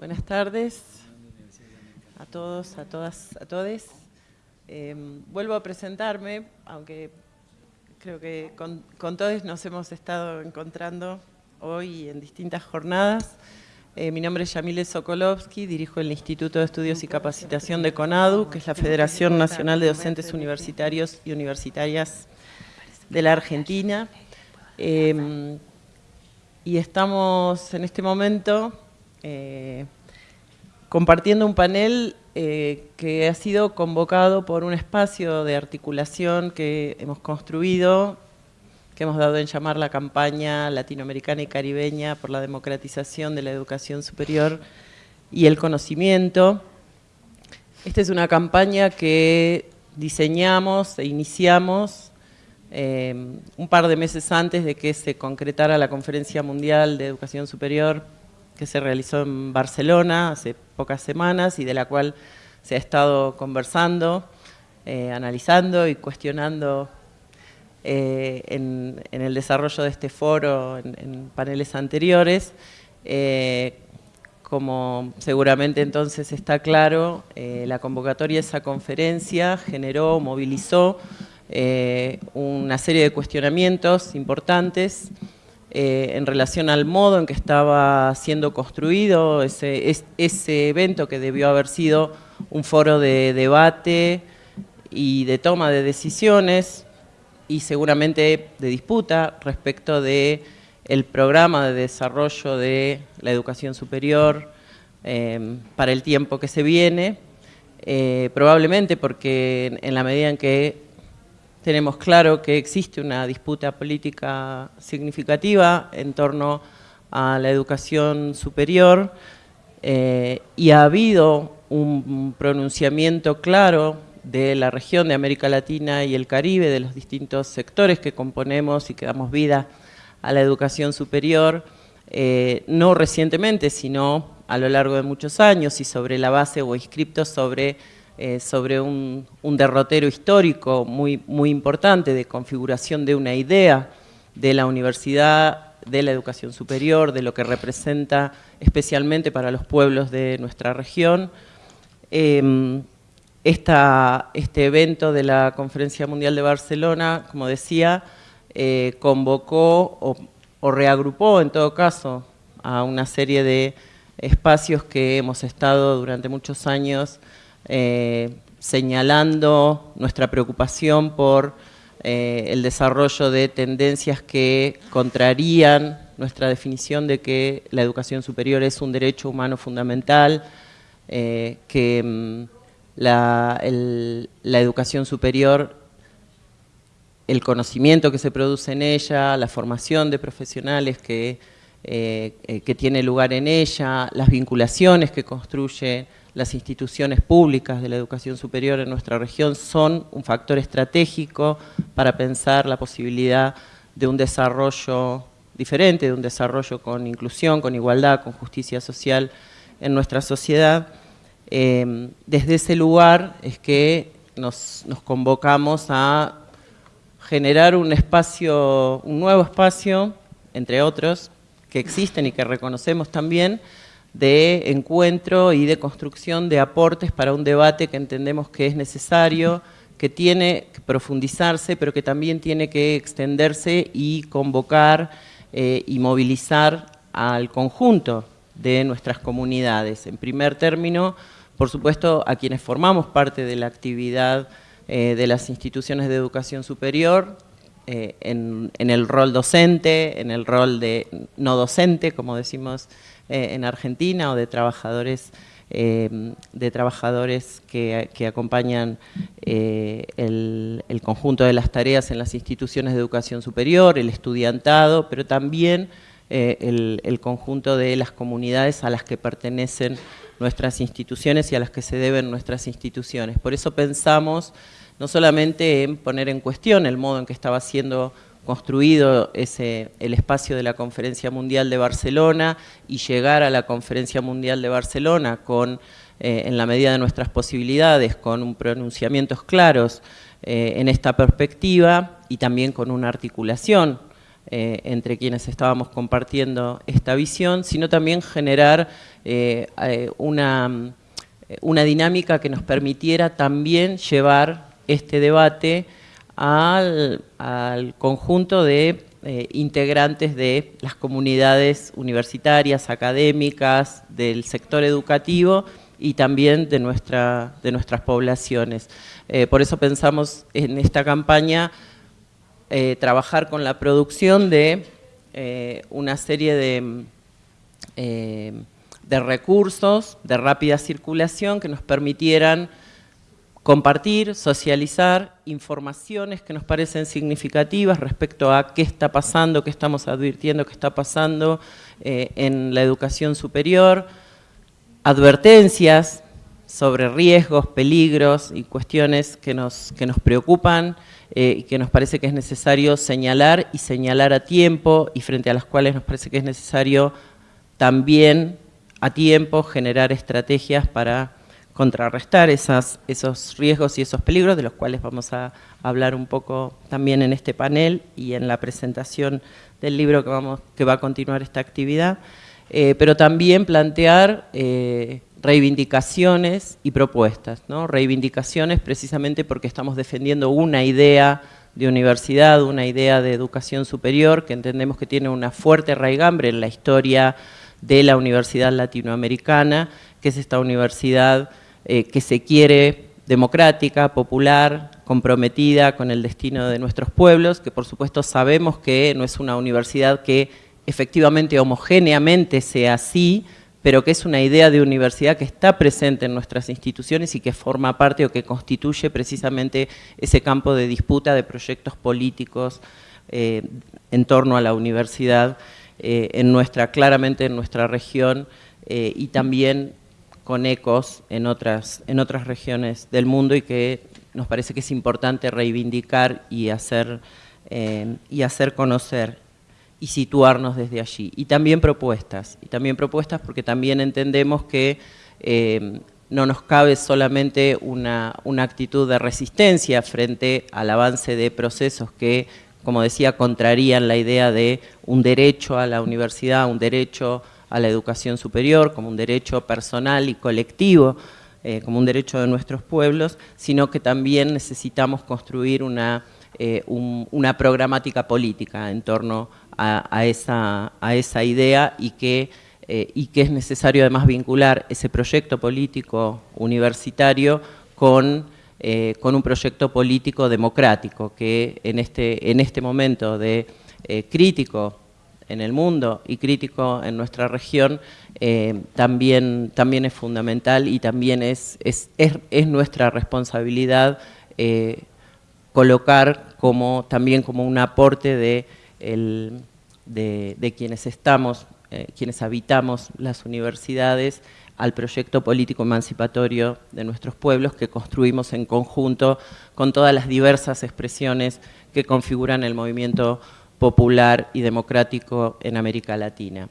Buenas tardes a todos, a todas, a todes. Em, vuelvo a presentarme, aunque creo que con, todos nos hemos estado encontrando hoy en distintas jornadas. Eh, mi nombre es Yamile Sokolovsky, dirijo el Instituto de Estudios y Capacitación de CONADU, que es la Federación Nacional de Docentes Universitarios y Universitarias de la Argentina. Em, y estamos en este momento eh, compartiendo un panel eh, que ha sido convocado por un espacio de articulación que hemos construido, que hemos dado en llamar la campaña latinoamericana y caribeña por la democratización de la educación superior y el conocimiento. Esta es una campaña que diseñamos e iniciamos eh, un par de meses antes de que se concretara la Conferencia Mundial de Educación Superior que se realizó en Barcelona hace pocas semanas y de la cual se ha estado conversando, eh, analizando y cuestionando eh, en, el desarrollo de este foro en, paneles anteriores. Eh, como seguramente entonces está claro, la convocatoria de esa conferencia generó, movilizó una serie de cuestionamientos importantes eh, en relación al modo en que estaba siendo construido ese, evento que debió haber sido un foro de debate y de toma de decisiones y seguramente de disputa respecto de el programa de desarrollo de la educación superior eh, para el tiempo que se viene, eh, probablemente porque en la medida en que tenemos claro que existe una disputa política significativa en torno a la educación superior eh, y ha habido un pronunciamiento claro de la región de América Latina y el Caribe, de los distintos sectores que componemos y que damos vida a la educación superior, eh, no recientemente, sino a lo largo de muchos años y sobre la base o inscriptos sobre eh, sobre un, derrotero histórico muy, muy importante de configuración de una idea de la universidad, de la educación superior, de lo que representa especialmente para los pueblos de nuestra región. Em, este evento de la Conferencia Mundial de Barcelona, como decía, eh, convocó o, o reagrupó en todo caso a una serie de espacios que hemos estado durante muchos años eh, señalando nuestra preocupación por eh, el desarrollo de tendencias que contrarían nuestra definición de que la educación superior es un derecho humano fundamental, eh, que mm, la, educación superior, el conocimiento que se produce en ella, la formación de profesionales que, que tiene lugar en ella, las vinculaciones que construye las instituciones públicas de la educación superior en nuestra región son un factor estratégico para pensar la posibilidad de un desarrollo diferente, de un desarrollo con inclusión, con igualdad, con justicia social en nuestra sociedad. Eh, desde ese lugar es que nos, nos convocamos a generar un espacio, un nuevo espacio, entre otros, que existen y que reconocemos también, de encuentro y de construcción de aportes para un debate que entendemos que es necesario, que tiene que profundizarse, pero que también tiene que extenderse y convocar eh, y movilizar al conjunto de nuestras comunidades. En primer término, por supuesto, a quienes formamos parte de la actividad eh, de las instituciones de educación superior, eh, en, en, el rol docente, en el rol de no docente, como decimos eh, en Argentina o de trabajadores eh, de trabajadores que, acompañan eh, el, conjunto de las tareas en las instituciones de educación superior, el estudiantado, pero también el, el, conjunto de las comunidades a las que pertenecen nuestras instituciones y a las que se deben nuestras instituciones. Por eso pensamos no solamente en poner en cuestión el modo en que estaba siendo construido ese, el espacio de la Conferencia Mundial de Barcelona y llegar a la Conferencia Mundial de Barcelona con, eh, en la medida de nuestras posibilidades, con pronunciamientos claros eh, en esta perspectiva y también con una articulación eh, entre quienes estábamos compartiendo esta visión, sino también generar una, una dinámica que nos permitiera también llevar este debate al, conjunto de integrantes de las comunidades universitarias, académicas, del sector educativo y también de, nuestra, de nuestras poblaciones. Eh, por eso pensamos en esta campaña eh, trabajar con la producción de eh, una serie de, de recursos de rápida circulación que nos permitieran compartir, socializar informaciones que nos parecen significativas respecto a qué está pasando, qué estamos advirtiendo qué está pasando en la educación superior, advertencias sobre riesgos, peligros y cuestiones que nos, que nos preocupan eh, y que nos parece que es necesario señalar y señalar a tiempo y frente a las cuales nos parece que es necesario también a tiempo generar estrategias para contrarrestar esos riesgos y esos peligros, de los cuales vamos a hablar un poco también en este panel y en la presentación del libro que, vamos, que va a continuar esta actividad. Eh, pero también plantear eh, reivindicaciones y propuestas. ¿no? Reivindicaciones precisamente porque estamos defendiendo una idea de universidad, una idea de educación superior que entendemos que tiene una fuerte raigambre en la historia de la universidad latinoamericana, que es esta universidad eh, que se quiere democrática, popular, comprometida con el destino de nuestros pueblos, que por supuesto sabemos que no es una universidad que efectivamente homogéneamente sea así, pero que es una idea de universidad que está presente en nuestras instituciones y que forma parte o que constituye precisamente ese campo de disputa de proyectos políticos eh, en torno a la universidad, eh, en nuestra, claramente en nuestra región y también con ecos en otras, en otras regiones del mundo y que nos parece que es importante reivindicar y hacer, y hacer conocer y situarnos desde allí. Y también propuestas, y también propuestas porque también entendemos que eh, no nos cabe solamente una, actitud de resistencia frente al avance de procesos que, como decía, contrarían la idea de un derecho a la universidad, un derecho a la educación superior, como un derecho personal y colectivo, eh, como un derecho de nuestros pueblos, sino que también necesitamos construir una, eh, una programática política en torno a, esa, a esa, idea y que, eh, y que es necesario además vincular ese proyecto político universitario con, con un proyecto político democrático que en este, en este momento de crítico en el mundo y crítico en nuestra región también, también es fundamental y también es, es, es, nuestra responsabilidad colocar como, también como un aporte de el, de, quienes estamos, eh, quienes habitamos las universidades, al proyecto político emancipatorio de nuestros pueblos que construimos en conjunto con todas las diversas expresiones que configuran el movimiento popular y democrático en América Latina.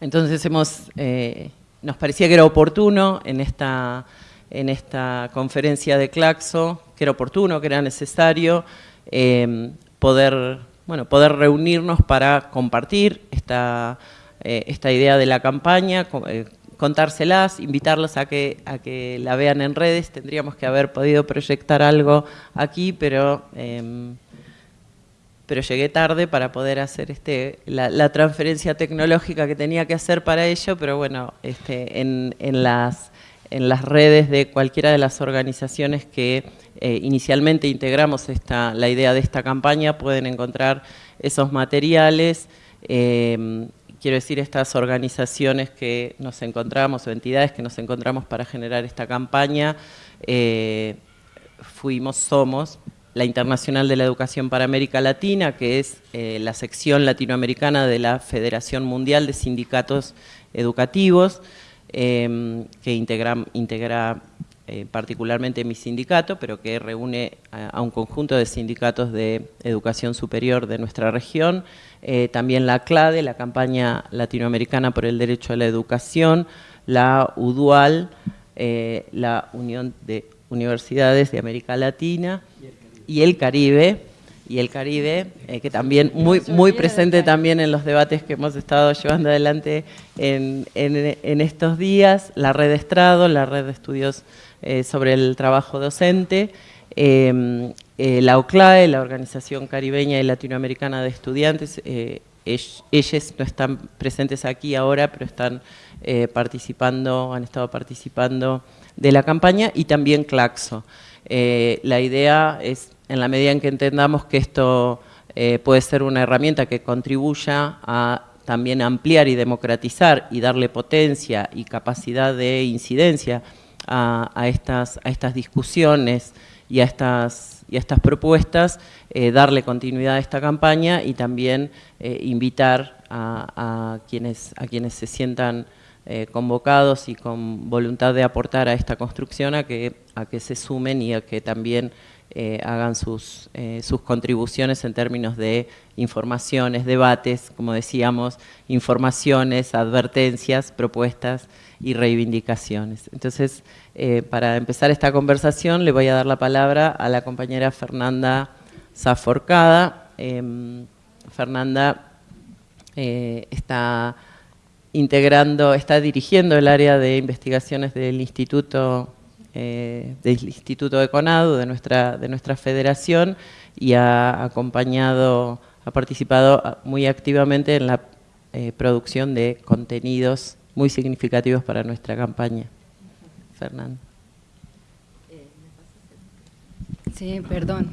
Entonces hemos, eh, nos parecía que era oportuno en esta, en esta conferencia de Claxo, que era oportuno, que era necesario eh, poder bueno, poder reunirnos para compartir esta, eh, esta idea de la campaña, contárselas, invitarlos a que, a que la vean en redes. Tendríamos que haber podido proyectar algo aquí, pero, pero llegué tarde para poder hacer este, la, transferencia tecnológica que tenía que hacer para ello, pero bueno, este, en, en, las, en las redes de cualquiera de las organizaciones que eh, inicialmente integramos esta, la idea de esta campaña, pueden encontrar esos materiales. Em, quiero decir, estas organizaciones que nos encontramos, o entidades que nos encontramos para generar esta campaña, eh, fuimos, somos, la Internacional de la Educación para América Latina, que es eh, la sección latinoamericana de la Federación Mundial de Sindicatos Educativos, em, que integra, eh, particularmente mi sindicato, pero que reúne a, un conjunto de sindicatos de educación superior de nuestra región, eh, también la CLADE, la campaña latinoamericana por el derecho a la educación, la UDUAL, la Unión de Universidades de América Latina y el Caribe, y el Caribe, eh, que también muy, muy presente también en los debates que hemos estado llevando adelante en, estos días, la red de Estrado, la red de estudios eh, sobre el trabajo docente, eh, la OCLAE, la Organización Caribeña y Latinoamericana de Estudiantes, ellos no están presentes aquí ahora, pero están participando, han estado participando de la campaña, y también Claxo. la idea es en la medida en que entendamos que esto eh, puede ser una herramienta que contribuya a también ampliar y democratizar y darle potencia y capacidad de incidencia a, estas, a estas discusiones y a estas, y estas propuestas, eh, darle continuidad a esta campaña y también eh, invitar a, quienes, a quienes se sientan convocados y con voluntad de aportar a esta construcción a que, a que se sumen y a que también eh, hagan sus, eh, sus contribuciones en términos de informaciones, debates, como decíamos, informaciones, advertencias, propuestas y reivindicaciones. Entonces, eh, para empezar esta conversación le voy a dar la palabra a la compañera Fernanda Zaforcada. Em, Fernanda está integrando, está dirigiendo el área de investigaciones del Instituto eh, del Instituto de CONADU, de nuestra, de nuestra federación, y ha acompañado, ha participado muy activamente en la eh, producción de contenidos muy significativos para nuestra campaña. Fernando. Sí, perdón.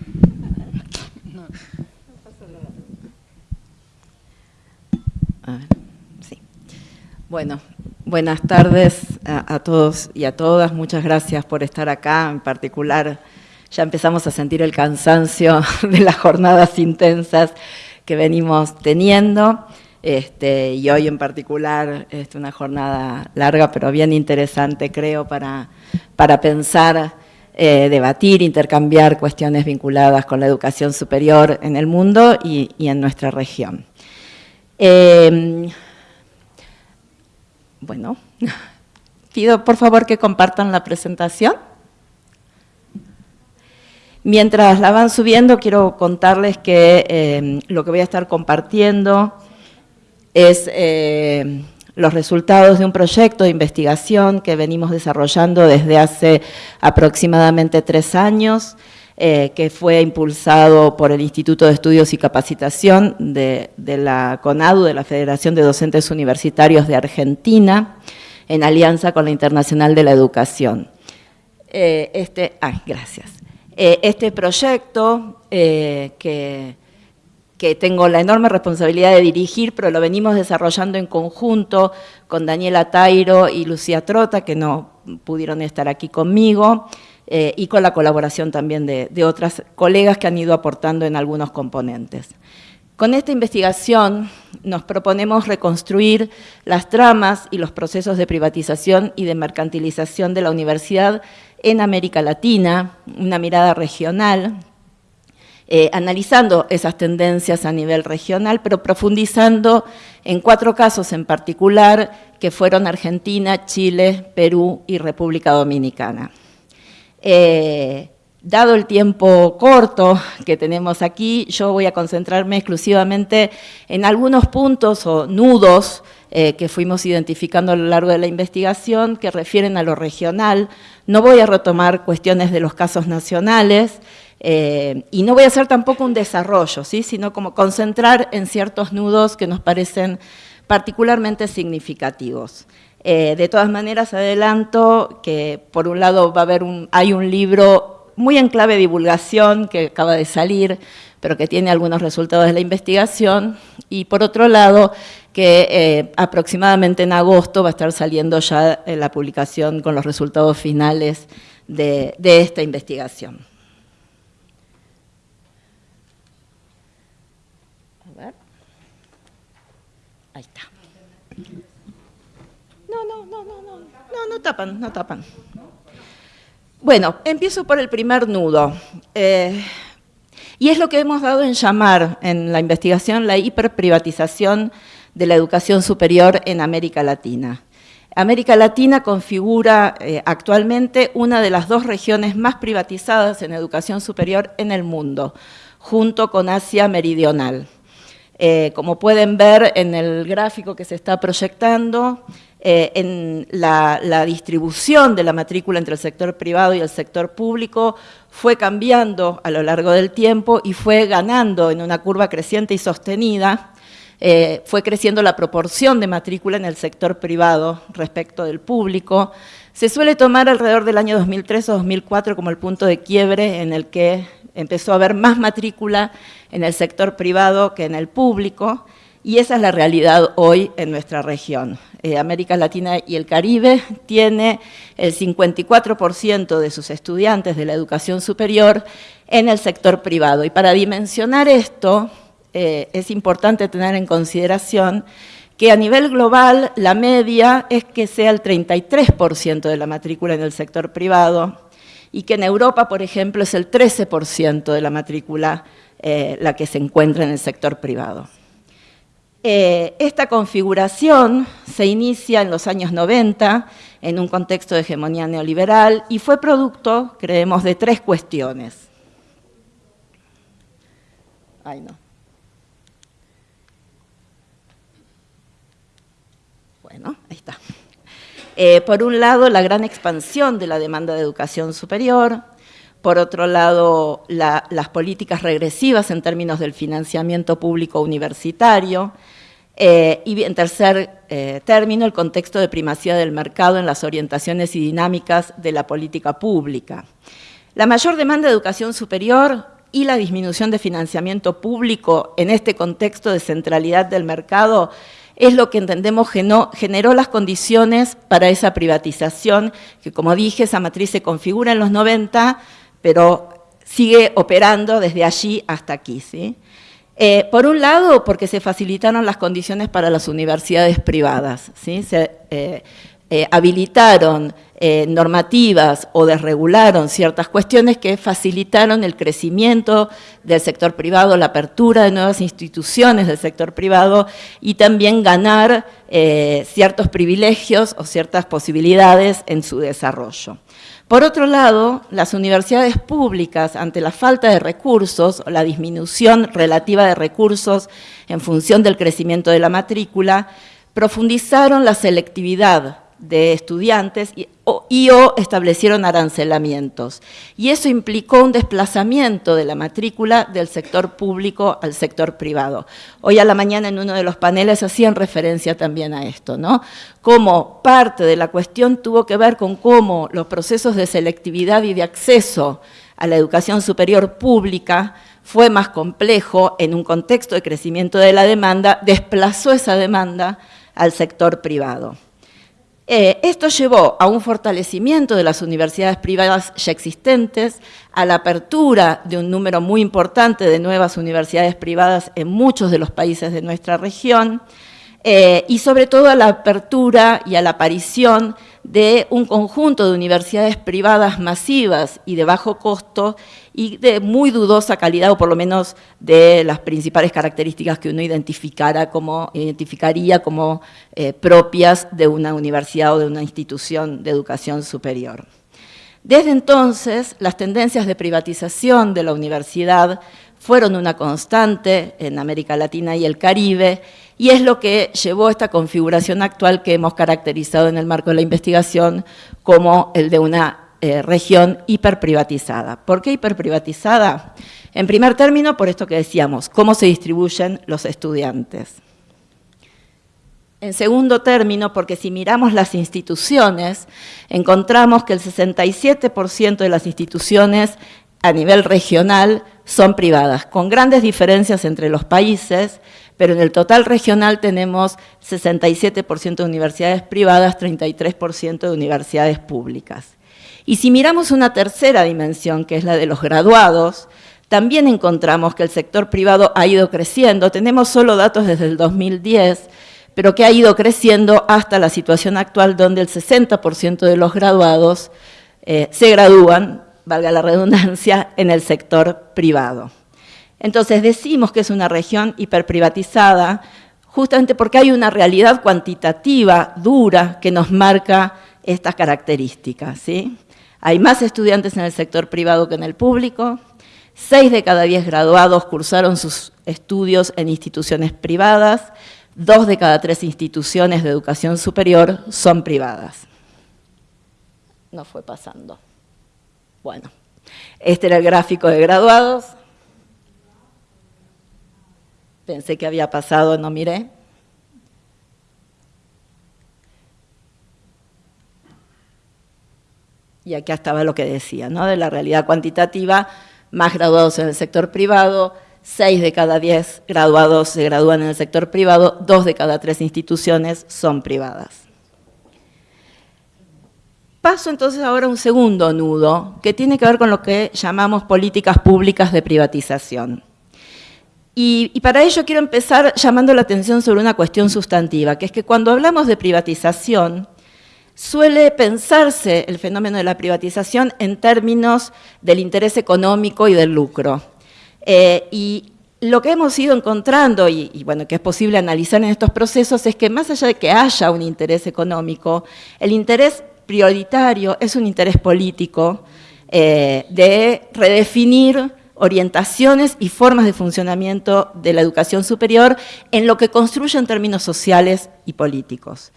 sí. Bueno, Buenas tardes a, todos y a todas. Muchas gracias por estar acá. En particular, ya empezamos a sentir el cansancio de las jornadas intensas que venimos teniendo. Este, y hoy en particular es una jornada larga, pero bien interesante, creo, para, para pensar, eh, debatir, intercambiar cuestiones vinculadas con la educación superior en el mundo y, en nuestra región. Eh, bueno, pido por favor que compartan la presentación. Mientras la van subiendo, quiero contarles que eh, lo que voy a estar compartiendo es eh, los resultados de un proyecto de investigación que venimos desarrollando desde hace aproximadamente tres años, eh, que fue impulsado por el Instituto de Estudios y Capacitación de, la CONADU, de la Federación de Docentes Universitarios de Argentina, en alianza con la Internacional de la Educación. Eh, este, ay, gracias. Eh, este proyecto que, que tengo la enorme responsabilidad de dirigir, pero lo venimos desarrollando en conjunto con Daniela Tairo y Lucía Trota, que no pudieron estar aquí conmigo, eh, y con la colaboración también de, otras colegas que han ido aportando en algunos componentes. Con esta investigación nos proponemos reconstruir las tramas y los procesos de privatización y de mercantilización de la universidad en América Latina, una mirada regional, eh, analizando esas tendencias a nivel regional, pero profundizando en cuatro casos en particular, que fueron Argentina, Chile, Perú y República Dominicana. Eh, dado el tiempo corto que tenemos aquí, yo voy a concentrarme exclusivamente en algunos puntos o nudos eh, que fuimos identificando a lo largo de la investigación que refieren a lo regional. No voy a retomar cuestiones de los casos nacionales eh, y no voy a hacer tampoco un desarrollo, ¿sí? sino como concentrar en ciertos nudos que nos parecen particularmente significativos. Eh, de todas maneras, adelanto que por un lado va a haber un, hay un libro muy en clave divulgación que acaba de salir, pero que tiene algunos resultados de la investigación, y por otro lado, que eh, aproximadamente en agosto va a estar saliendo ya eh, la publicación con los resultados finales de, de esta investigación. A ver. Ahí está. No, no, no, no, no, no, no tapan, no tapan. Bueno, empiezo por el primer nudo. Eh, y es lo que hemos dado en llamar en la investigación la hiperprivatización de la educación superior en América Latina. América Latina configura eh, actualmente una de las dos regiones más privatizadas en educación superior en el mundo, junto con Asia Meridional. Eh, como pueden ver en el gráfico que se está proyectando, eh, en la, distribución de la matrícula entre el sector privado y el sector público fue cambiando a lo largo del tiempo y fue ganando en una curva creciente y sostenida, eh, fue creciendo la proporción de matrícula en el sector privado respecto del público. Se suele tomar alrededor del año 2003 o 2004 como el punto de quiebre en el que empezó a haber más matrícula en el sector privado que en el público, y esa es la realidad hoy en nuestra región. Eh, América Latina y el Caribe tiene el 54% de sus estudiantes de la educación superior en el sector privado. Y para dimensionar esto, eh, es importante tener en consideración que a nivel global la media es que sea el 33% de la matrícula en el sector privado y que en Europa, por ejemplo, es el 13% de la matrícula eh, la que se encuentra en el sector privado. Eh, esta configuración se inicia en los años 90 en un contexto de hegemonía neoliberal y fue producto, creemos, de tres cuestiones. Ay, no. Bueno, ahí está. Eh, por un lado, la gran expansión de la demanda de educación superior, por otro lado, las políticas regresivas en términos del financiamiento público universitario, eh, y en tercer eh, término, el contexto de primacía del mercado en las orientaciones y dinámicas de la política pública. La mayor demanda de educación superior y la disminución de financiamiento público en este contexto de centralidad del mercado es lo que entendemos generó las condiciones para esa privatización, que como dije, esa matriz se configura en los 90, pero sigue operando desde allí hasta aquí. ¿sí? Eh, por un lado, porque se facilitaron las condiciones para las universidades privadas, ¿sí? se eh, eh, habilitaron normativas o desregularon ciertas cuestiones que facilitaron el crecimiento del sector privado, la apertura de nuevas instituciones del sector privado y también ganar ciertos privilegios o ciertas posibilidades en su desarrollo. Por otro lado, las universidades públicas, ante la falta de recursos o la disminución relativa de recursos en función del crecimiento de la matrícula, profundizaron la selectividad de estudiantes y o, establecieron arancelamientos. Y eso implicó un desplazamiento de la matrícula del sector público al sector privado. Hoy a la mañana en uno de los paneles hacían referencia también a esto, ¿no? Como parte de la cuestión tuvo que ver con cómo los procesos de selectividad y de acceso a la educación superior pública fue más complejo en un contexto de crecimiento de la demanda, desplazó esa demanda al sector privado. Eh, esto llevó a un fortalecimiento de las universidades privadas ya existentes, a la apertura de un número muy importante de nuevas universidades privadas en muchos de los países de nuestra región, eh, y sobre todo a la apertura y a la aparición de un conjunto de universidades privadas masivas y de bajo costo y de muy dudosa calidad, o por lo menos de las principales características que uno como, identificaría como eh, propias de una universidad o de una institución de educación superior. Desde entonces, las tendencias de privatización de la universidad fueron una constante en América Latina y el Caribe, y es lo que llevó a esta configuración actual que hemos caracterizado en el marco de la investigación como el de una eh, región hiperprivatizada. ¿Por qué hiperprivatizada? En primer término, por esto que decíamos, cómo se distribuyen los estudiantes. En segundo término, porque si miramos las instituciones, encontramos que el 67% de las instituciones a nivel regional son privadas, con grandes diferencias entre los países, pero en el total regional tenemos 67% de universidades privadas, 33% de universidades públicas. Y si miramos una tercera dimensión, que es la de los graduados, también encontramos que el sector privado ha ido creciendo, tenemos solo datos desde el 2010, pero que ha ido creciendo hasta la situación actual donde el 60% de los graduados eh, se gradúan, valga la redundancia, en el sector privado. Entonces decimos que es una región hiperprivatizada justamente porque hay una realidad cuantitativa dura que nos marca estas características. ¿sí? Hay más estudiantes en el sector privado que en el público, 6 de cada 10 graduados cursaron sus estudios en instituciones privadas, 2 de cada 3 instituciones de educación superior son privadas. No fue pasando. Bueno, este era el gráfico de graduados. Pensé que había pasado, no miré. Y acá estaba lo que decía, ¿no? De la realidad cuantitativa, más graduados en el sector privado, 6 de cada 10 graduados se gradúan en el sector privado, 2 de cada 3 instituciones son privadas. Paso entonces ahora a un segundo nudo, que tiene que ver con lo que llamamos políticas públicas de privatización. Y, para ello quiero empezar llamando la atención sobre una cuestión sustantiva, que es que cuando hablamos de privatización, suele pensarse el fenómeno de la privatización en términos del interés económico y del lucro. Eh, y lo que hemos ido encontrando, y, bueno, que es posible analizar en estos procesos, es que más allá de que haya un interés económico, el interés prioritario es un interés político eh, de redefinir orientaciones y formas de funcionamiento de la educación superior en lo que construye en términos sociales y políticos.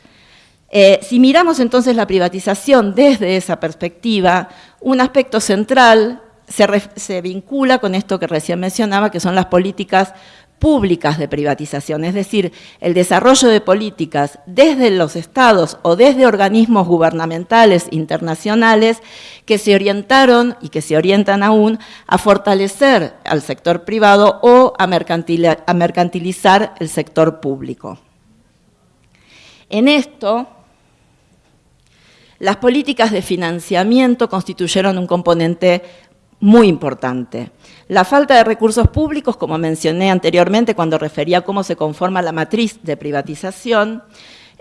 Eh, si miramos entonces la privatización desde esa perspectiva, un aspecto central se, se, vincula con esto que recién mencionaba, que son las políticas públicas de privatización, es decir, el desarrollo de políticas desde los estados o desde organismos gubernamentales internacionales que se orientaron y que se orientan aún a fortalecer al sector privado o a, mercantilizar el sector público. En esto, las políticas de financiamiento constituyeron un componente muy importante. La falta de recursos públicos, como mencioné anteriormente cuando refería a cómo se conforma la matriz de privatización,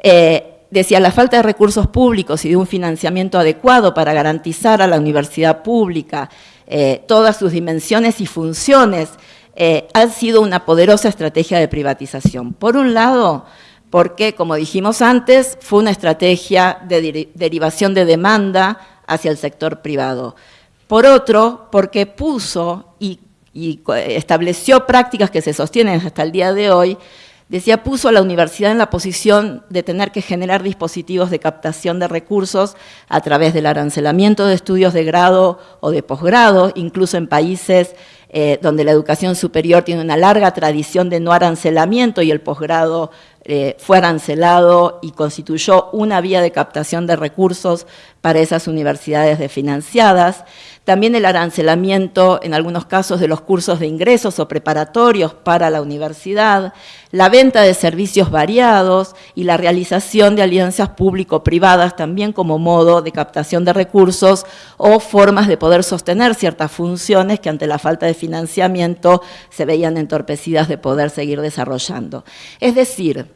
eh, decía la falta de recursos públicos y de un financiamiento adecuado para garantizar a la universidad pública eh, todas sus dimensiones y funciones, eh, ha sido una poderosa estrategia de privatización. Por un lado, porque, como dijimos antes, fue una estrategia de derivación de demanda hacia el sector privado. Por otro, porque puso y, estableció prácticas que se sostienen hasta el día de hoy, decía, puso a la universidad en la posición de tener que generar dispositivos de captación de recursos a través del arancelamiento de estudios de grado o de posgrado, incluso en países eh, donde la educación superior tiene una larga tradición de no arancelamiento y el posgrado eh, fue arancelado y constituyó una vía de captación de recursos para esas universidades desfinanciadas. También el arancelamiento, en algunos casos, de los cursos de ingresos o preparatorios para la universidad, la venta de servicios variados y la realización de alianzas público-privadas también como modo de captación de recursos o formas de poder sostener ciertas funciones que ante la falta de financiamiento se veían entorpecidas de poder seguir desarrollando. Es decir,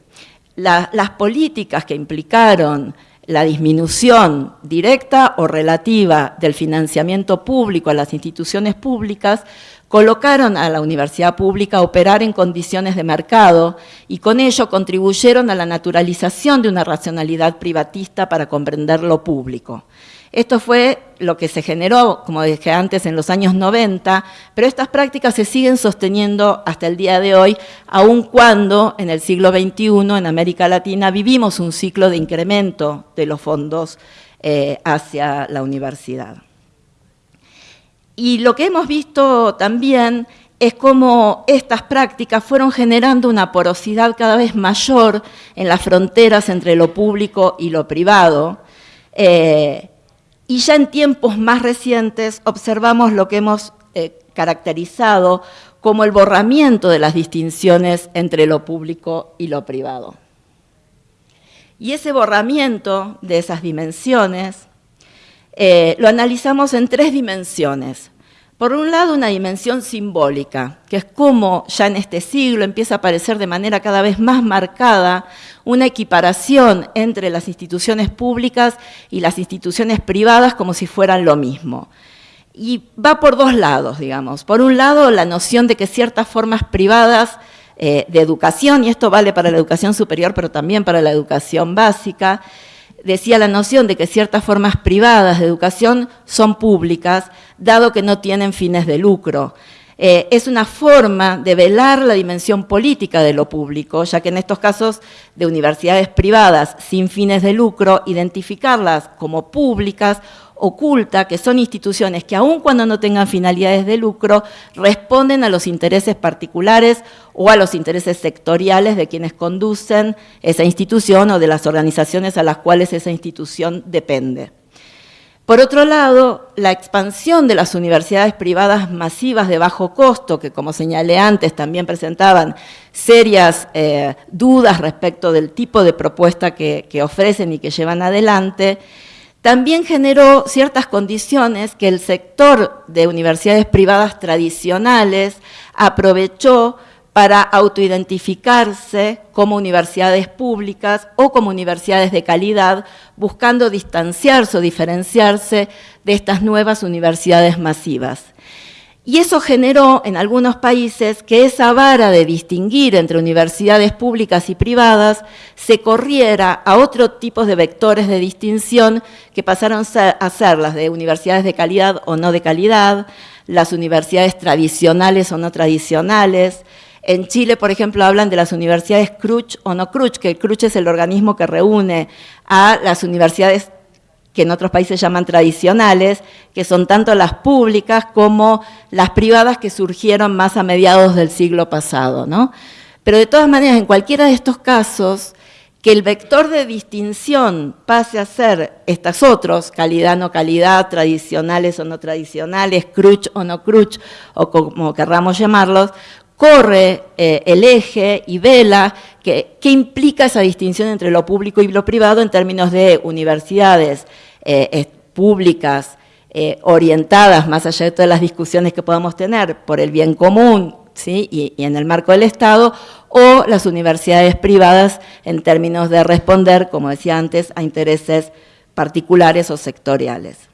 las políticas que implicaron la disminución directa o relativa del financiamiento público a las instituciones públicas colocaron a la universidad pública a operar en condiciones de mercado y con ello contribuyeron a la naturalización de una racionalidad privatista para comprender lo público. Esto fue lo que se generó, como dije antes, en los años 90, pero estas prácticas se siguen sosteniendo hasta el día de hoy, aun cuando en el siglo XXI en América Latina vivimos un ciclo de incremento de los fondos eh, hacia la universidad. Y lo que hemos visto también es cómo estas prácticas fueron generando una porosidad cada vez mayor en las fronteras entre lo público y lo privado, eh, y ya en tiempos más recientes observamos lo que hemos eh, caracterizado como el borramiento de las distinciones entre lo público y lo privado. Y ese borramiento de esas dimensiones eh, lo analizamos en tres dimensiones. Por un lado, una dimensión simbólica, que es como ya en este siglo empieza a aparecer de manera cada vez más marcada una equiparación entre las instituciones públicas y las instituciones privadas como si fueran lo mismo. Y va por dos lados, digamos. Por un lado, la noción de que ciertas formas privadas eh, de educación, y esto vale para la educación superior, pero también para la educación básica, decía la noción de que ciertas formas privadas de educación son públicas, dado que no tienen fines de lucro. Eh, es una forma de velar la dimensión política de lo público, ya que en estos casos de universidades privadas sin fines de lucro, identificarlas como públicas oculta que son instituciones que aun cuando no tengan finalidades de lucro, responden a los intereses particulares o a los intereses sectoriales de quienes conducen esa institución o de las organizaciones a las cuales esa institución depende. Por otro lado, la expansión de las universidades privadas masivas de bajo costo, que como señalé antes también presentaban serias eh, dudas respecto del tipo de propuesta que ofrecen y que llevan adelante, también generó ciertas condiciones que el sector de universidades privadas tradicionales aprovechó para autoidentificarse como universidades públicas o como universidades de calidad, buscando distanciarse o diferenciarse de estas nuevas universidades masivas. Y eso generó en algunos países que esa vara de distinguir entre universidades públicas y privadas se corriera a otro tipo de vectores de distinción que pasaron a ser las de universidades de calidad o no de calidad, las universidades tradicionales o no tradicionales. En Chile, por ejemplo, hablan de las universidades CRUCH o no CRUCH, que el CRUCH es el organismo que reúne a las universidades que en otros países llaman tradicionales, que son tanto las públicas como las privadas que surgieron más a mediados del siglo pasado. ¿no? Pero de todas maneras, en cualquiera de estos casos, que el vector de distinción pase a ser estos otros, calidad, no calidad, tradicionales o no tradicionales, cruch o no cruch, o como querramos llamarlos, corre eh, el eje y vela que, implica esa distinción entre lo público y lo privado en términos de universidades eh, públicas eh, orientadas, más allá de todas las discusiones que podamos tener, por el bien común ¿sí? y, y en el marco del Estado, o las universidades privadas en términos de responder, como decía antes, a intereses particulares o sectoriales.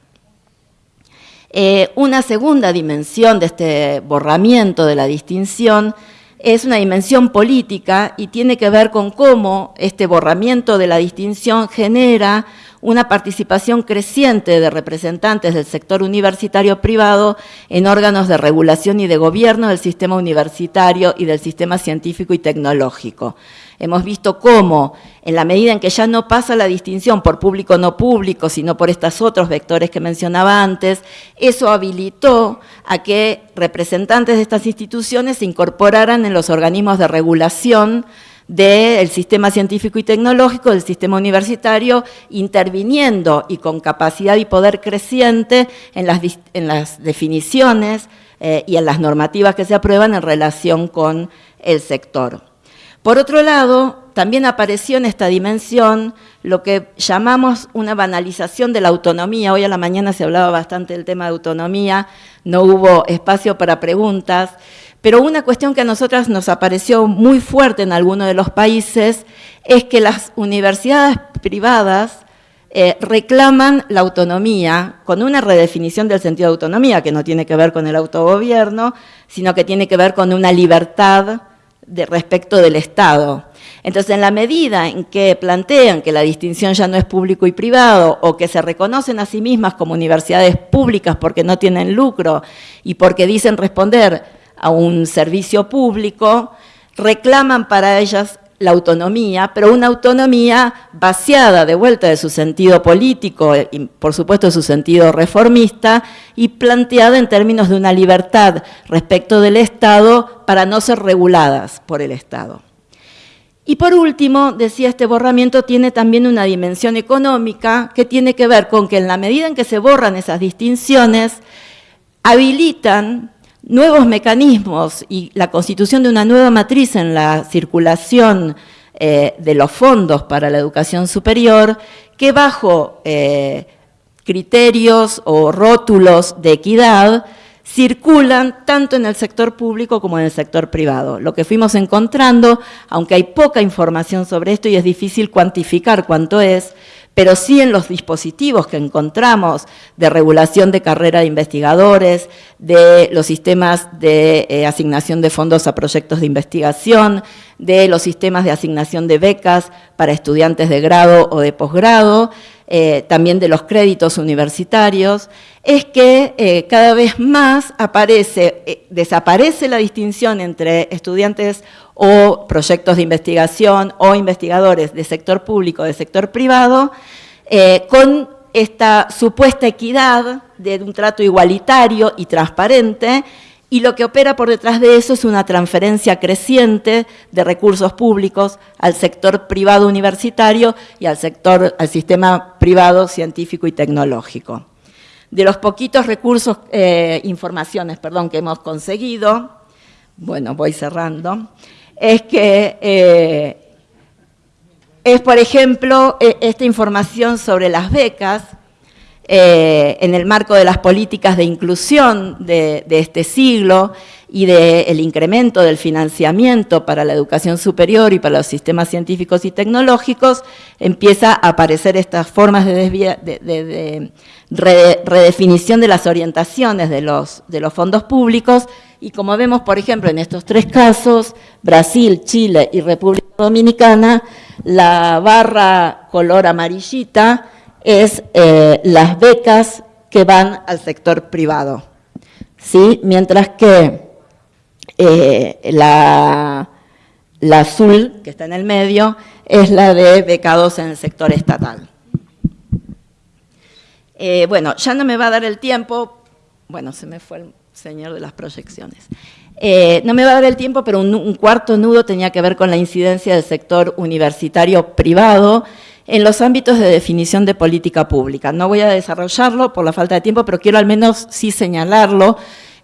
Eh, una segunda dimensión de este borramiento de la distinción es una dimensión política y tiene que ver con cómo este borramiento de la distinción genera una participación creciente de representantes del sector universitario privado en órganos de regulación y de gobierno del sistema universitario y del sistema científico y tecnológico. Hemos visto cómo, en la medida en que ya no pasa la distinción por público no público, sino por estos otros vectores que mencionaba antes, eso habilitó a que representantes de estas instituciones se incorporaran en los organismos de regulación del sistema científico y tecnológico, del sistema universitario, interviniendo y con capacidad y poder creciente en las, definiciones eh, y en las normativas que se aprueban en relación con el sector. Por otro lado, también apareció en esta dimensión lo que llamamos una banalización de la autonomía. Hoy a la mañana se hablaba bastante del tema de autonomía, no hubo espacio para preguntas, pero una cuestión que a nosotras nos apareció muy fuerte en algunos de los países es que las universidades privadas eh, reclaman la autonomía con una redefinición del sentido de autonomía que no tiene que ver con el autogobierno, sino que tiene que ver con una libertad de respecto del Estado. Entonces, en la medida en que plantean que la distinción ya no es público y privado, o que se reconocen a sí mismas como universidades públicas porque no tienen lucro y porque dicen responder a un servicio público, reclaman para ellas la autonomía, pero una autonomía vaciada de vuelta de su sentido político y por supuesto de su sentido reformista y planteada en términos de una libertad respecto del Estado para no ser reguladas por el Estado. Y por último, decía, este borramiento tiene también una dimensión económica que tiene que ver con que en la medida en que se borran esas distinciones, habilitan nuevos mecanismos y la constitución de una nueva matriz en la circulación eh, de los fondos para la educación superior, que bajo eh, criterios o rótulos de equidad circulan tanto en el sector público como en el sector privado. Lo que fuimos encontrando, aunque hay poca información sobre esto y es difícil cuantificar cuánto es, pero sí en los dispositivos que encontramos de regulación de carrera de investigadores, de los sistemas de eh, asignación de fondos a proyectos de investigación, de los sistemas de asignación de becas para estudiantes de grado o de posgrado, eh, también de los créditos universitarios, es que eh, cada vez más aparece, desaparece la distinción entre estudiantes o proyectos de investigación o investigadores de sector público, de sector privado, eh, con esta supuesta equidad de un trato igualitario y transparente, y lo que opera por detrás de eso es una transferencia creciente de recursos públicos al sector privado universitario y al sector, al sistema privado científico y tecnológico. De los poquitos recursos, eh, informaciones, perdón, que hemos conseguido, bueno, voy cerrando, es que eh, es, por ejemplo, e, esta información sobre las becas eh, en el marco de las políticas de inclusión de, este siglo y del incremento del financiamiento para la educación superior y para los sistemas científicos y tecnológicos, empieza a aparecer estas formas de, redefinición de las orientaciones de de los fondos públicos. Y como vemos, por ejemplo, en estos tres casos, Brasil, Chile y República Dominicana, la barra color amarillita es eh, las becas que van al sector privado, ¿sí? mientras que eh, la, azul, que está en el medio, es la de becados en el sector estatal. Eh, bueno, ya no me va a dar el tiempo, bueno, se me fue el señor de las proyecciones. Eh, no me va a dar el tiempo, pero un, cuarto nudo tenía que ver con la incidencia del sector universitario privado en los ámbitos de definición de política pública. No voy a desarrollarlo por la falta de tiempo, pero quiero al menos sí señalarlo,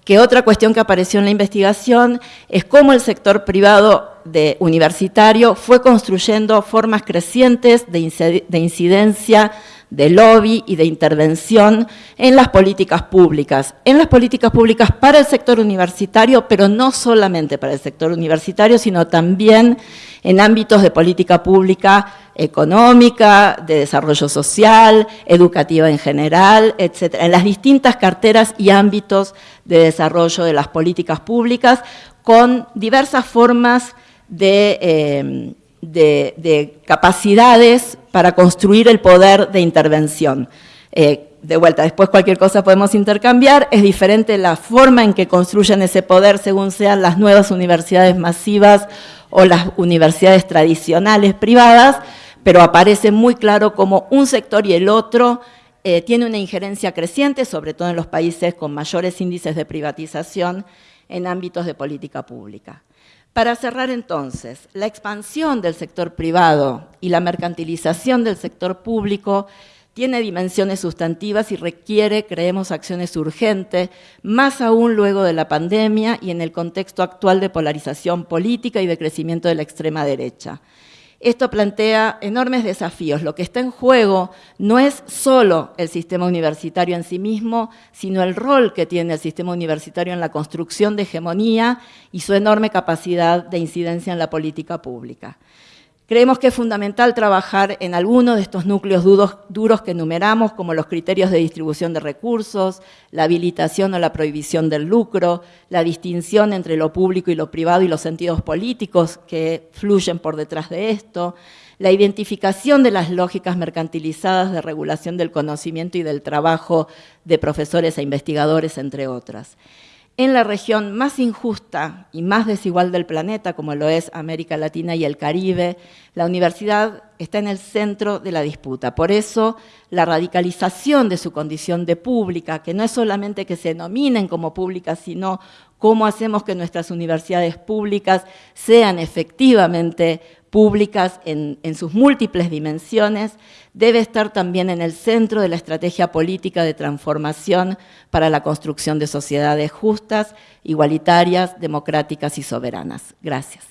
que otra cuestión que apareció en la investigación es cómo el sector privado de universitario fue construyendo formas crecientes de incidencia de lobby y de intervención en las políticas públicas, en las políticas públicas para el sector universitario, pero no solamente para el sector universitario, sino también en ámbitos de política pública económica, de desarrollo social, educativa en general, etcétera, en las distintas carteras y ámbitos de desarrollo de las políticas públicas, con diversas formas de... Eh, de, capacidades para construir el poder de intervención. Eh, de vuelta, después cualquier cosa podemos intercambiar, es diferente la forma en que construyen ese poder según sean las nuevas universidades masivas o las universidades tradicionales privadas, pero aparece muy claro como un sector y el otro eh, tiene una injerencia creciente, sobre todo en los países con mayores índices de privatización en ámbitos de política pública. Para cerrar entonces, la expansión del sector privado y la mercantilización del sector público tiene dimensiones sustantivas y requiere, creemos, acciones urgentes, más aún luego de la pandemia y en el contexto actual de polarización política y de crecimiento de la extrema derecha. Esto plantea enormes desafíos. Lo que está en juego no es solo el sistema universitario en sí mismo, sino el rol que tiene el sistema universitario en la construcción de hegemonía y su enorme capacidad de incidencia en la política pública. Creemos que es fundamental trabajar en algunos de estos núcleos duros que enumeramos, como los criterios de distribución de recursos, la habilitación o la prohibición del lucro, la distinción entre lo público y lo privado y los sentidos políticos que fluyen por detrás de esto, la identificación de las lógicas mercantilizadas de regulación del conocimiento y del trabajo de profesores e investigadores, entre otras en la región más injusta y más desigual del planeta, como lo es América Latina y el Caribe, la universidad está en el centro de la disputa. Por eso, la radicalización de su condición de pública, que no es solamente que se denominen como públicas, sino cómo hacemos que nuestras universidades públicas sean efectivamente públicas en, sus múltiples dimensiones, debe estar también en el centro de la estrategia política de transformación para la construcción de sociedades justas, igualitarias, democráticas y soberanas. Gracias.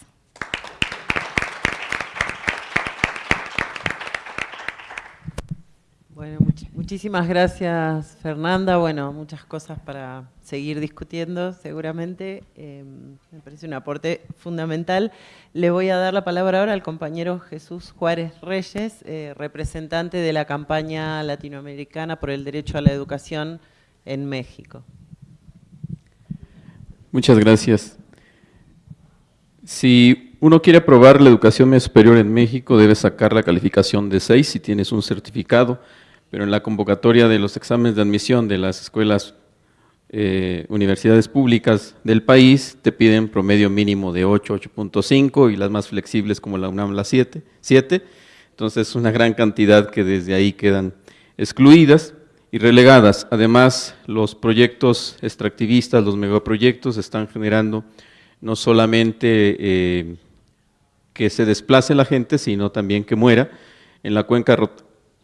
Bueno, muchísimas gracias Fernanda. Bueno, muchas cosas para seguir discutiendo seguramente. Em, me parece un aporte fundamental. Le voy a dar la palabra ahora al compañero Jesús Juárez Reyes, eh, representante de la campaña latinoamericana por el derecho a la educación en México. Muchas gracias. Si uno quiere aprobar la educación superior en México, debe sacar la calificación de 6 si tienes un certificado pero en la convocatoria de los exámenes de admisión de las escuelas, eh, universidades públicas del país, te piden promedio mínimo de 8, 8.5 y las más flexibles como la UNAM, la 7, 7. Entonces, una gran cantidad que desde ahí quedan excluidas y relegadas. Además, los proyectos extractivistas, los megaproyectos, están generando no solamente eh, que se desplace la gente, sino también que muera. En la cuenca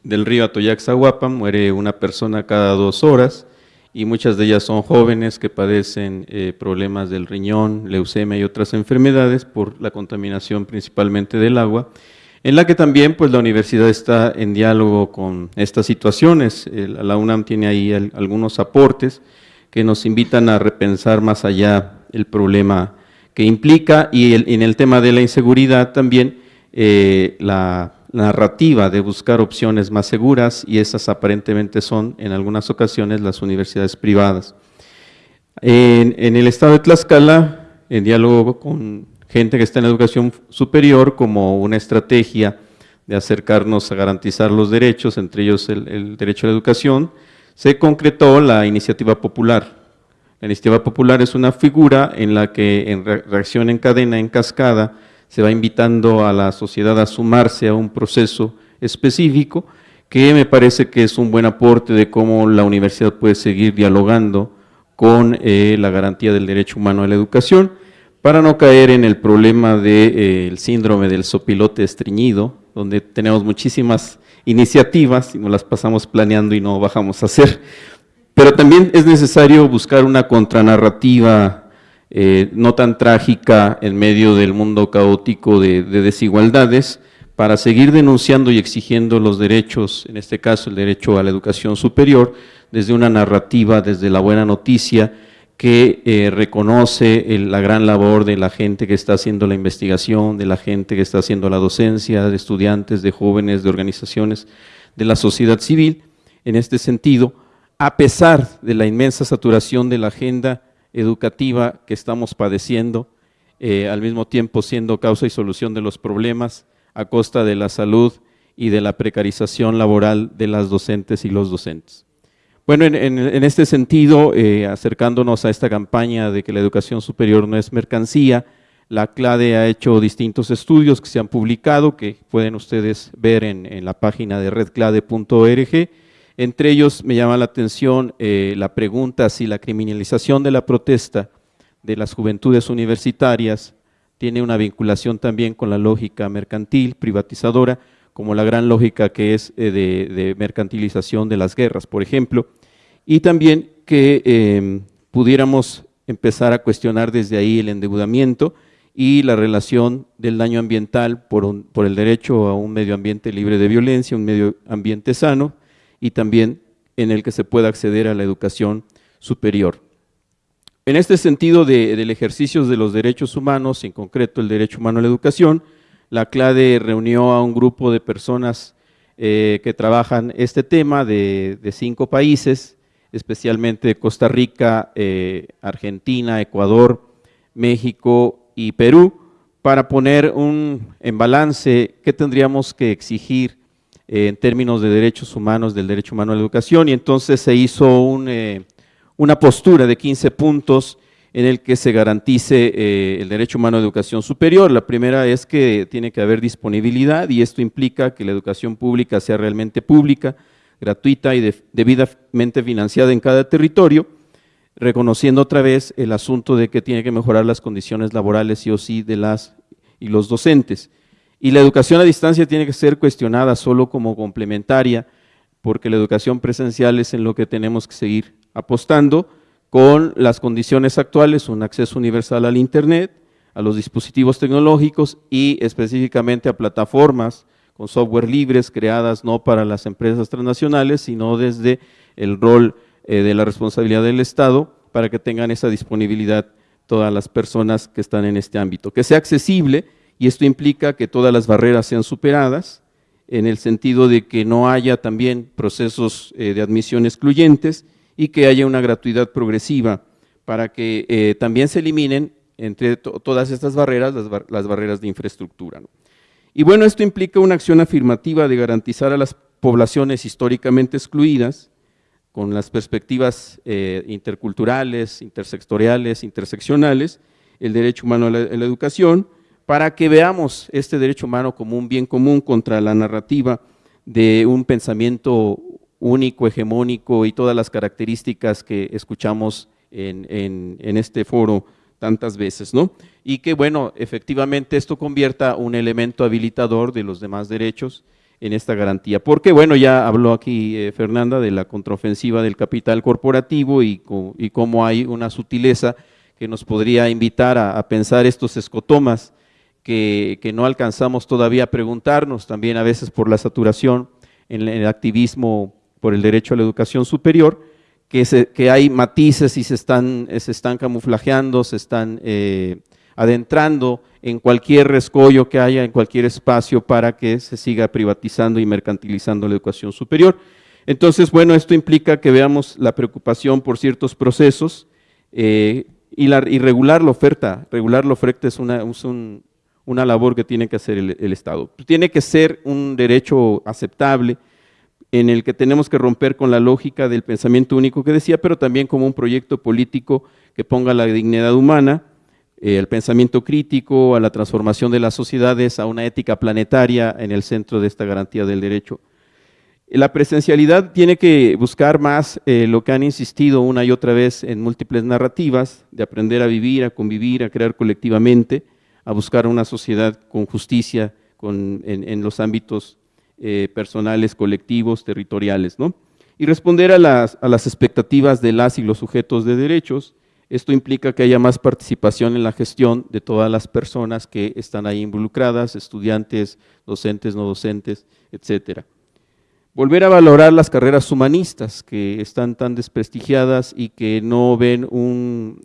del río Atoyac-Zahuapan muere una persona cada dos horas y muchas de ellas son jóvenes que padecen eh, problemas del riñón, leucemia y otras enfermedades por la contaminación principalmente del agua, en la que también pues, la universidad está en diálogo con estas situaciones. la UNAM tiene ahí algunos aportes que nos invitan a repensar más allá el problema que implica y en el tema de la inseguridad también eh, la narrativa de buscar opciones más seguras y esas aparentemente son en algunas ocasiones las universidades privadas. En, el estado de Tlaxcala, en diálogo con gente que está en la educación superior como una estrategia de acercarnos a garantizar los derechos, entre ellos el, el derecho a la educación, se concretó la iniciativa popular. La iniciativa popular es una figura en la que en reacción en cadena, en cascada, se va invitando a la sociedad a sumarse a un proceso específico que me parece que es un buen aporte de cómo la universidad puede seguir dialogando con eh, la garantía del derecho humano a la educación, para no caer en el problema del eh, síndrome del sopilote estreñido, donde tenemos muchísimas iniciativas y nos las pasamos planeando y no bajamos a hacer. Pero también es necesario buscar una contranarrativa eh, no tan trágica en medio del mundo caótico de, desigualdades, para seguir denunciando y exigiendo los derechos, en este caso el derecho a la educación superior, desde una narrativa, desde la buena noticia, que eh, reconoce la gran labor de la gente que está haciendo la investigación, de la gente que está haciendo la docencia, de estudiantes, de jóvenes, de organizaciones, de la sociedad civil. En este sentido, a pesar de la inmensa saturación de la agenda educativa que estamos padeciendo, eh, al mismo tiempo siendo causa y solución de los problemas a costa de la salud y de la precarización laboral de las docentes y los docentes. Bueno, en, este sentido, eh, acercándonos a esta campaña de que la educación superior no es mercancía, la CLADE ha hecho distintos estudios que se han publicado, que pueden ustedes ver en, en la página de redclade.org, entre ellos me llama la atención eh, la pregunta si la criminalización de la protesta de las juventudes universitarias tiene una vinculación también con la lógica mercantil, privatizadora, como la gran lógica que es eh, de, mercantilización de las guerras, por ejemplo, y también que em, pudiéramos empezar a cuestionar desde ahí el endeudamiento y la relación del daño ambiental por, por el derecho a un medio ambiente libre de violencia, un medio ambiente sano, y también en el que se pueda acceder a la educación superior. En este sentido del ejercicio de los derechos humanos, en concreto el derecho humano a la educación, la CLADE reunió a un grupo de personas eh, que trabajan este tema de, cinco países, especialmente Costa Rica, eh, Argentina, Ecuador, México y Perú, para poner un, en balance qué tendríamos que exigir en términos de derechos humanos, del derecho humano a la educación, y entonces se hizo eh, una postura de 15 puntos en el que se garantice eh, el derecho humano a educación superior. La primera es que tiene que haber disponibilidad y esto implica que la educación pública sea realmente pública, gratuita y debidamente financiada en cada territorio, reconociendo otra vez el asunto de que tiene que mejorar las condiciones laborales sí o sí de las y los docentes. Y la educación a distancia tiene que ser cuestionada solo como complementaria, porque la educación presencial es en lo que tenemos que seguir apostando con las condiciones actuales, un acceso universal al Internet, a los dispositivos tecnológicos y específicamente a plataformas con software libres creadas no para las empresas transnacionales, sino desde el rol eh, de la responsabilidad del Estado para que tengan esa disponibilidad todas las personas que están en este ámbito. Que sea accesible y esto implica que todas las barreras sean superadas en el sentido de que no haya también procesos eh, de admisión excluyentes y que haya una gratuidad progresiva para que eh, también se eliminen entre todas estas barreras, las, barreras de infraestructura. Y bueno, esto implica una acción afirmativa de garantizar a las poblaciones históricamente excluidas, con las perspectivas eh, interculturales, intersectoriales, interseccionales, el derecho humano a la, educación, para que veamos este derecho humano como un bien común contra la narrativa de un pensamiento único, hegemónico y todas las características que escuchamos en, este foro tantas veces, ¿no? Y que, bueno, efectivamente esto convierta un elemento habilitador de los demás derechos en esta garantía. Porque, bueno, ya habló aquí eh, Fernanda de la contraofensiva del capital corporativo y, cómo hay una sutileza que nos podría invitar a, pensar estos escotomas que, no alcanzamos todavía a preguntarnos, también a veces por la saturación en el activismo por el derecho a la educación superior, que, hay matices y se están, se están camuflajeando, se están eh, adentrando en cualquier rescollo que haya, en cualquier espacio para que se siga privatizando y mercantilizando la educación superior. Entonces, bueno, esto implica que veamos la preocupación por ciertos procesos eh, y, la, regular la oferta. Regular la oferta es una, una labor que tiene que hacer el Estado. Tiene que ser un derecho aceptable, en el que tenemos que romper con la lógica del pensamiento único que decía, pero también como un proyecto político que ponga la dignidad humana, eh, el pensamiento crítico, a la transformación de las sociedades, a una ética planetaria en el centro de esta garantía del derecho. La presencialidad tiene que buscar más eh, lo que han insistido una y otra vez en múltiples narrativas, de aprender a vivir, a convivir, a crear colectivamente, a buscar una sociedad con justicia en, los ámbitos eh, personales, colectivos, territoriales, ¿no? Y responder a las, a las expectativas de las y los sujetos de derechos, esto implica que haya más participación en la gestión de todas las personas que están ahí involucradas, estudiantes, docentes, no docentes, etcétera. Volver a valorar las carreras humanistas que están tan desprestigiadas y que no ven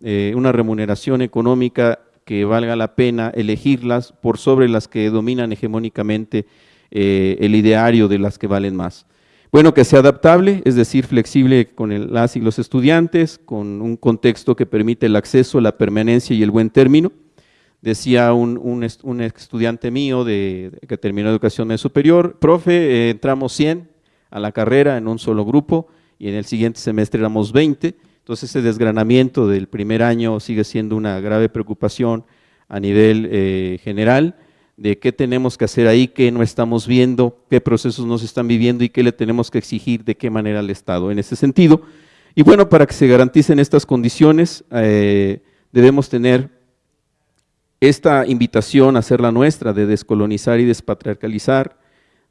eh, una remuneración económica que valga la pena elegirlas por sobre las que dominan hegemónicamente eh, el ideario de las que valen más. Bueno, que sea adaptable, es decir, flexible con las y los estudiantes, con un contexto que permite el acceso, la permanencia y el buen término. Decía un, un, estudiante mío de, que terminó educación superior, profe, eh, entramos 100 a la carrera en un solo grupo y en el siguiente semestre éramos 20, entonces ese desgranamiento del primer año sigue siendo una grave preocupación a nivel eh, general de qué tenemos que hacer ahí, qué no estamos viendo, qué procesos nos están viviendo y qué le tenemos que exigir de qué manera al Estado en ese sentido. Y bueno, para que se garanticen estas condiciones, eh, debemos tener esta invitación a hacer la nuestra de descolonizar y despatriarcalizar,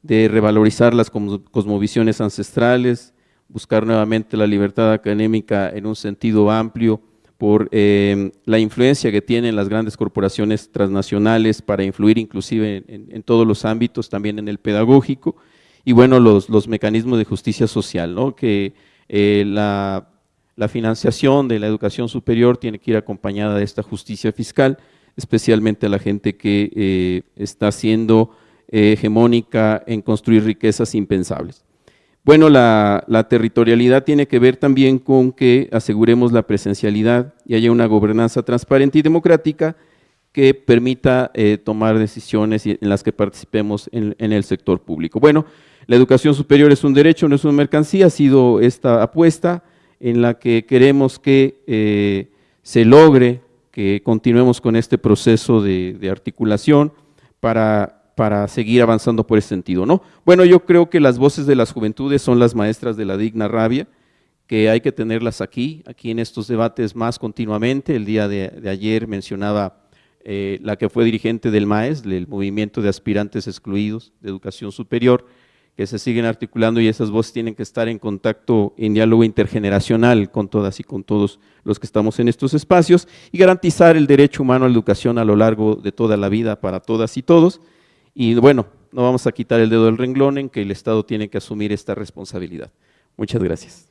de revalorizar las cosmovisiones ancestrales, buscar nuevamente la libertad académica en un sentido amplio, por eh, la influencia que tienen las grandes corporaciones transnacionales para influir inclusive en, todos los ámbitos, también en el pedagógico, y bueno, los, mecanismos de justicia social, ¿no? que eh, la, la, financiación de la educación superior tiene que ir acompañada de esta justicia fiscal, especialmente a la gente que eh, está siendo hegemónica en construir riquezas impensables. Bueno, la, territorialidad tiene que ver también con que aseguremos la presencialidad y haya una gobernanza transparente y democrática que permita eh, tomar decisiones en las que participemos en, el sector público. Bueno, la educación superior es un derecho, no es una mercancía, ha sido esta apuesta en la que queremos que eh, se logre que continuemos con este proceso de articulación para para seguir avanzando por ese sentido, ¿no? Bueno, yo creo que las voces de las juventudes son las maestras de la digna rabia, que hay que tenerlas aquí, aquí en estos debates más continuamente. El día de, ayer mencionaba eh, la que fue dirigente del MAES, del Movimiento de Aspirantes Excluidos de Educación Superior, que se siguen articulando y esas voces tienen que estar en contacto, en diálogo intergeneracional con todas y con todos los que estamos en estos espacios y garantizar el derecho humano a la educación a lo largo de toda la vida para todas y todos. Y bueno, no vamos a quitar el dedo del renglón en que el Estado tiene que asumir esta responsabilidad. Muchas gracias.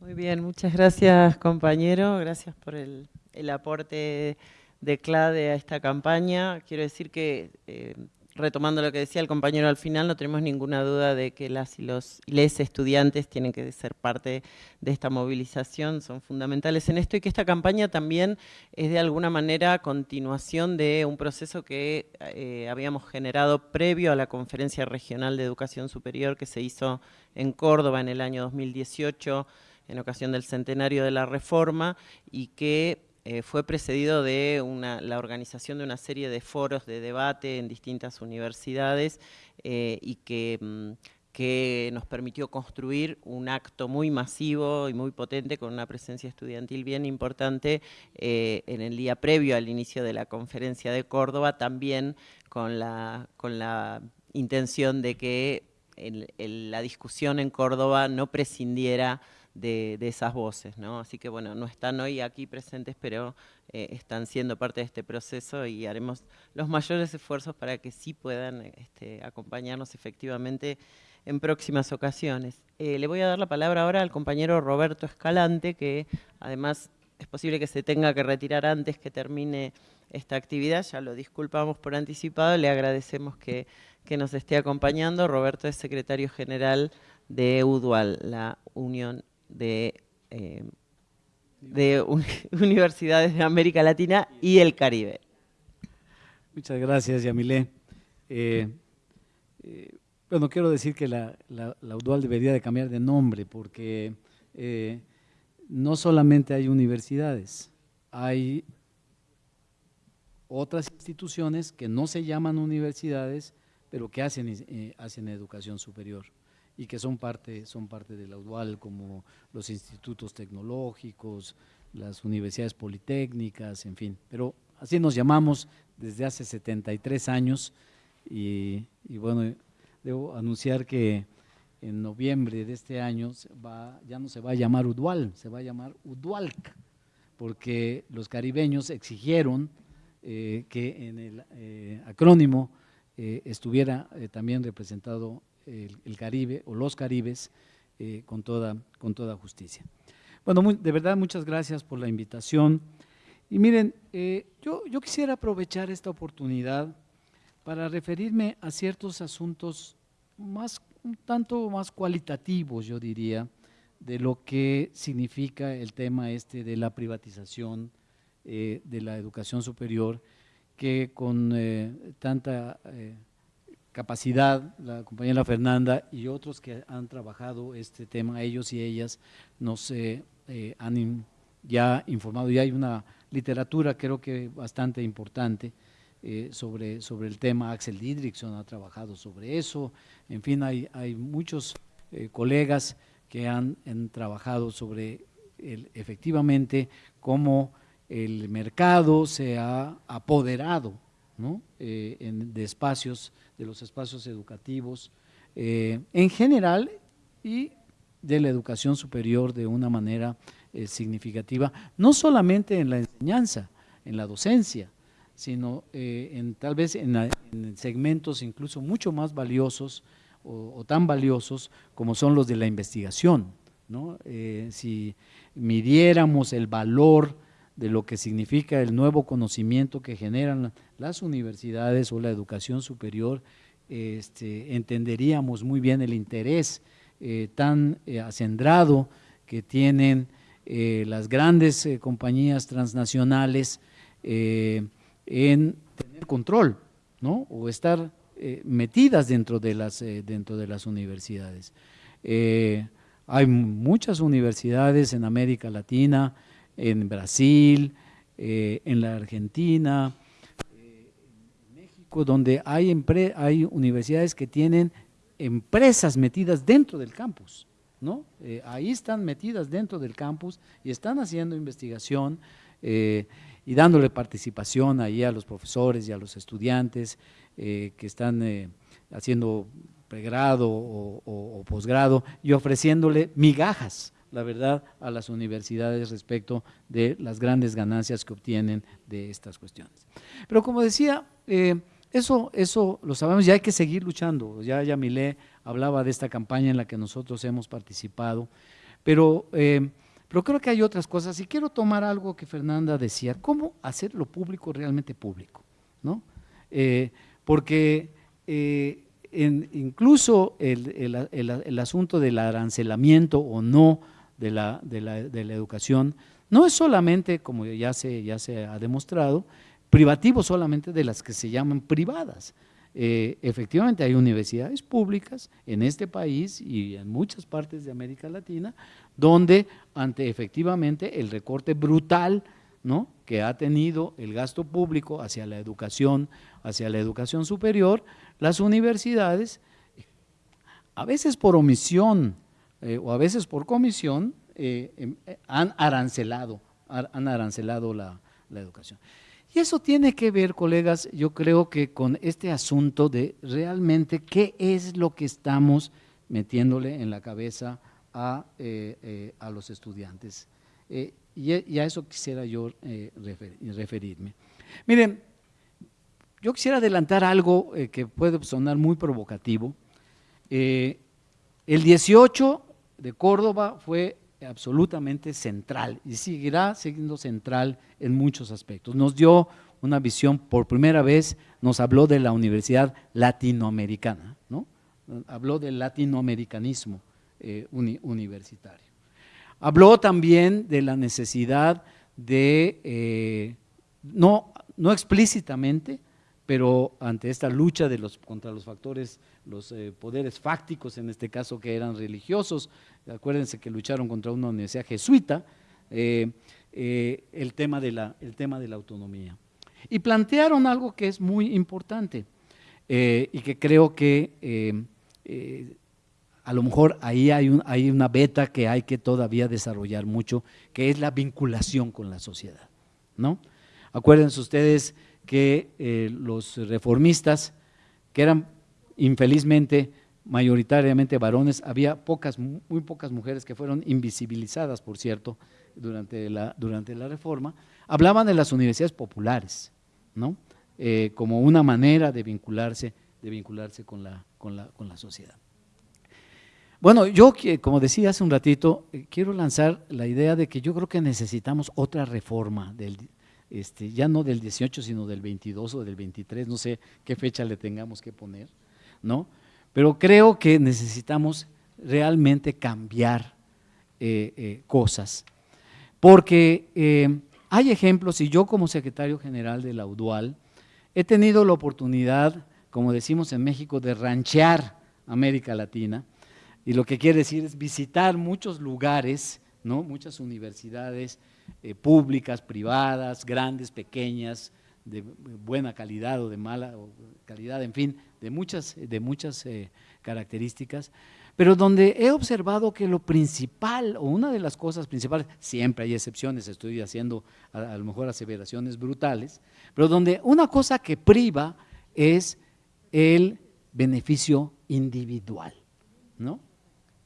Muy bien, muchas gracias compañero, gracias por el, aporte de CLADE a esta campaña. Quiero decir que eh, retomando lo que decía el compañero al final, no tenemos ninguna duda de que las y los les estudiantes tienen que ser parte de esta movilización, son fundamentales en esto y que esta campaña también es de alguna manera continuación de un proceso que eh, habíamos generado previo a la Conferencia Regional de Educación Superior que se hizo en Córdoba en el año 2018 en ocasión del centenario de la reforma y que eh, fue precedido de la organización de una serie de foros de debate en distintas universidades eh, y mm, que, nos permitió construir un acto muy masivo y muy potente con una presencia estudiantil bien importante eh, en el día previo al inicio de la conferencia de Córdoba, también con la, con la intención de que la discusión en Córdoba no prescindiera de, esas voces, ¿no? Así que bueno, no están hoy aquí presentes, pero eh, están siendo parte de este proceso y haremos los mayores esfuerzos para que sí puedan este, acompañarnos efectivamente en próximas ocasiones. Eh, le voy a dar la palabra ahora al compañero Roberto Escalante, que además es posible que se tenga que retirar antes que termine esta actividad, ya lo disculpamos por anticipado, le agradecemos que, nos esté acompañando. Roberto es secretario general de UDUAL, la Unión de, eh, de universidades de América Latina y el Caribe. Muchas gracias, Yamilé. Eh, eh, bueno, quiero decir que la, la, UDUAL debería de cambiar de nombre porque no solamente hay universidades, hay otras instituciones que no se llaman universidades, pero que hacen, hacen educación superior y que son parte, son parte de la UDUAL, como los institutos tecnológicos, las universidades politécnicas, en fin. Pero así nos llamamos desde hace 73 años y, bueno, debo anunciar que en noviembre de este año va, ya no se va a llamar UDUAL, se va a llamar UDUALC, porque los caribeños exigieron eh, que en el eh, acrónimo eh, estuviera también representado el, Caribe o los Caribes eh, con, toda, con toda justicia. Bueno, de verdad muchas gracias por la invitación. Y miren, eh, yo, yo quisiera aprovechar esta oportunidad para referirme a ciertos asuntos más, un tanto más cualitativos, yo diría, de lo que significa el tema este de la privatización eh, de la educación superior, que con tanta capacidad, la compañera Fernanda y otros que han trabajado este tema, ellos y ellas nos eh, eh, han ya informado, y hay una literatura creo que bastante importante eh, sobre, sobre el tema, Axel Didrikson ha trabajado sobre eso, en fin, hay, hay muchos colegas que han, trabajado sobre el, efectivamente cómo el mercado se ha apoderado ¿no? de espacios de los espacios educativos eh, en general y de la educación superior de una manera eh, significativa, no solamente en la enseñanza, en la docencia, sino eh, en, tal vez en, segmentos incluso mucho más valiosos o, tan valiosos como son los de la investigación. ¿no? si midiéramos el valor de lo que significa el nuevo conocimiento que generan las universidades o la educación superior, este, entenderíamos muy bien el interés eh, tan eh, acendrado que tienen eh, las grandes compañías transnacionales en tener control, ¿no? O estar metidas dentro de las, dentro de las universidades. hay muchas universidades en América Latina, en Brasil, en la Argentina, donde hay, hay universidades que tienen empresas metidas dentro del campus, ¿no? Eh, ahí están metidas dentro del campus y están haciendo investigación eh, y dándole participación ahí a los profesores y a los estudiantes eh, que están haciendo pregrado o, posgrado y ofreciéndole migajas la verdad, a las universidades respecto de las grandes ganancias que obtienen de estas cuestiones. Pero como decía, eh, eso, eso lo sabemos, ya hay que seguir luchando. Ya Yamilé hablaba de esta campaña en la que nosotros hemos participado, pero, eh, pero creo que hay otras cosas. Y quiero tomar algo que Fernanda decía, ¿cómo hacer lo público realmente público? ¿no? Eh, porque incluso el, asunto del arancelamiento o no de la, de la, educación no es solamente, como ya se, ya se ha demostrado, privativo solamente de las que se llaman privadas. Eh, efectivamente hay universidades públicas en este país y en muchas partes de América Latina donde ante efectivamente el recorte brutal ¿no? que ha tenido el gasto público hacia la educación, hacia la educación superior, las universidades, a veces por omisión eh, o a veces por comisión, eh, em, eh, han arancelado, han arancelado la, la educación. Y eso tiene que ver, colegas, yo creo que con este asunto de realmente qué es lo que estamos metiéndole en la cabeza a, a los estudiantes. Y, a eso quisiera yo referirme. Miren, yo quisiera adelantar algo que puede sonar muy provocativo. El 18 de Córdoba fue absolutamente central y seguirá siendo central en muchos aspectos. Nos dio una visión, por primera vez nos habló de la universidad latinoamericana, ¿no? habló del latinoamericanismo universitario. Habló también de la necesidad de, eh, no, no explícitamente, pero ante esta lucha de los, contra los factores, los eh, poderes fácticos, en este caso que eran religiosos, acuérdense que lucharon contra una universidad jesuita, eh, el, tema de la, el tema de la autonomía. Y plantearon algo que es muy importante y que creo que a lo mejor ahí hay, hay una beta que hay que todavía desarrollar mucho, que es la vinculación con la sociedad. ¿no? Acuérdense ustedes que eh, los reformistas, que eran infelizmente mayoritariamente varones, había pocas, muy pocas mujeres que fueron invisibilizadas, por cierto, durante la, durante la reforma, hablaban de las universidades populares, ¿no? Eh, como una manera de vincularse, de vincularse con la, con la, con la sociedad. Bueno, yo, como decía hace un ratito, eh, quiero lanzar la idea de que yo creo que necesitamos otra reforma, del, este, ya no del 18, sino del 22 o del 23, no sé qué fecha le tengamos que poner, ¿no? Pero creo que necesitamos realmente cambiar eh, eh, cosas, porque hay ejemplos, y yo como secretario general de la UDUAL, he tenido la oportunidad, como decimos en México, de ranchear América Latina, y lo que quiere decir es visitar muchos lugares, ¿no? muchas universidades eh, públicas, privadas, grandes, pequeñas, de buena calidad o de mala calidad, en fin, de muchas, de muchas eh, características, pero donde he observado que lo principal, o una de las cosas principales, siempre hay excepciones, estoy haciendo a, lo mejor aseveraciones brutales, pero donde una cosa que priva es el beneficio individual, ¿no?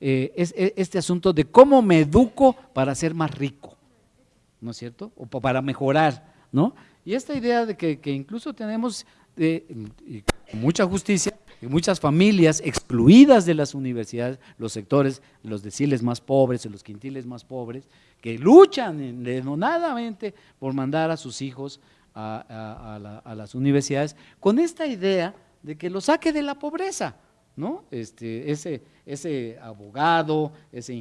Eh, es, e, este asunto de cómo me educo para ser más rico, ¿no es cierto? O para mejorar, ¿no? Y esta idea de que, incluso tenemos mucha justicia, muchas familias excluidas de las universidades, los sectores, los deciles más pobres, los quintiles más pobres, que luchan denodadamente por mandar a sus hijos a, a las universidades, con esta idea de que lo saque de la pobreza, ¿no? Este, ese, ese abogado, ese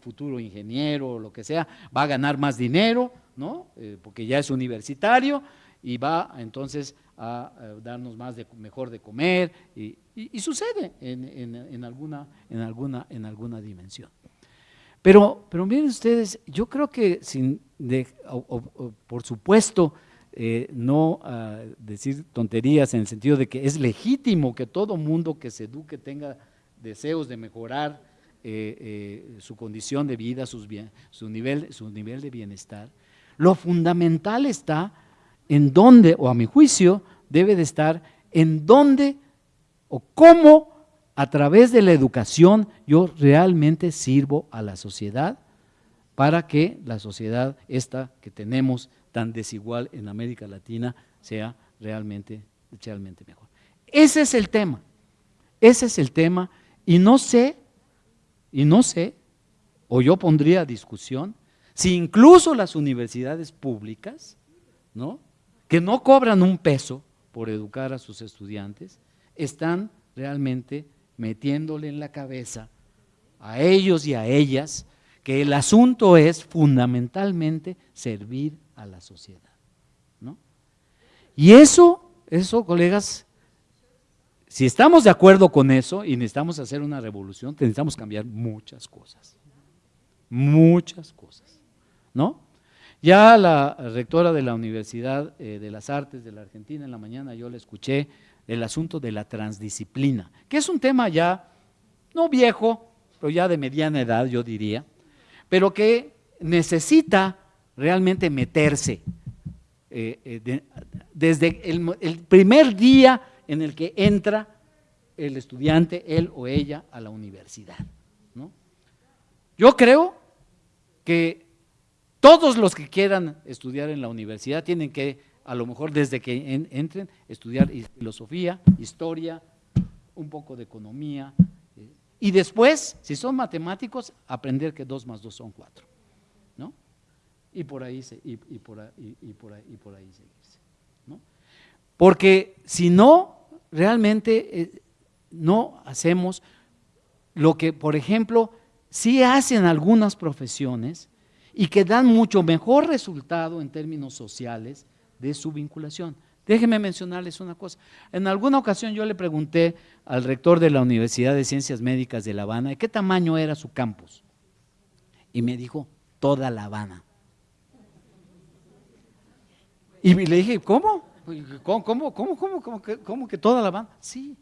futuro ingeniero, lo que sea, va a ganar más dinero, ¿no? Eh, porque ya es universitario y va entonces a, darnos más de mejor de comer y, sucede en, alguna, en, alguna, en alguna dimensión. Pero, pero miren ustedes, yo creo que sin por supuesto, eh, no decir tonterías en el sentido de que es legítimo que todo mundo que se eduque tenga deseos de mejorar eh, eh, su condición de vida, sus su, nivel, su nivel de bienestar. Lo fundamental está en dónde, o a mi juicio, debe de estar en dónde o cómo a través de la educación yo realmente sirvo a la sociedad para que la sociedad esta que tenemos tan desigual en América Latina sea realmente, realmente mejor. Ese es el tema, ese es el tema y no sé, y no sé, o yo pondría a discusión, si incluso las universidades públicas, ¿no? que no cobran un peso por educar a sus estudiantes, están realmente metiéndole en la cabeza a ellos y a ellas que el asunto es fundamentalmente servir a la sociedad. ¿no? Y eso, eso, colegas, si estamos de acuerdo con eso y necesitamos hacer una revolución, necesitamos cambiar muchas cosas. Muchas cosas. ¿No? Ya la rectora de la Universidad eh, de las Artes de la Argentina en la mañana yo le escuché el asunto de la transdisciplina, que es un tema ya no viejo, pero ya de mediana edad yo diría, pero que necesita realmente meterse eh, eh, desde el, primer día en el que entra el estudiante, él o ella, a la universidad. Yo creo que todos los que quieran estudiar en la universidad tienen que, a lo mejor desde que entren, estudiar filosofía, historia, un poco de economía, y después, si son matemáticos, aprender que 2 más 2 son 4. Y por ahí, y, por ahí, y por ahí, y por ahí seguirse. ¿no? Porque si no, realmente eh, no hacemos lo que, por ejemplo, sí hacen algunas profesiones y que dan mucho mejor resultado en términos sociales de su vinculación. Déjenme mencionarles una cosa. En alguna ocasión yo le pregunté al rector de la Universidad de Ciencias Médicas de La Habana de qué tamaño era su campus. Y me dijo, toda La Habana. Y le dije, ¿cómo? ¿Cómo, cómo, cómo, cómo, que, cómo que toda La Habana? Sí,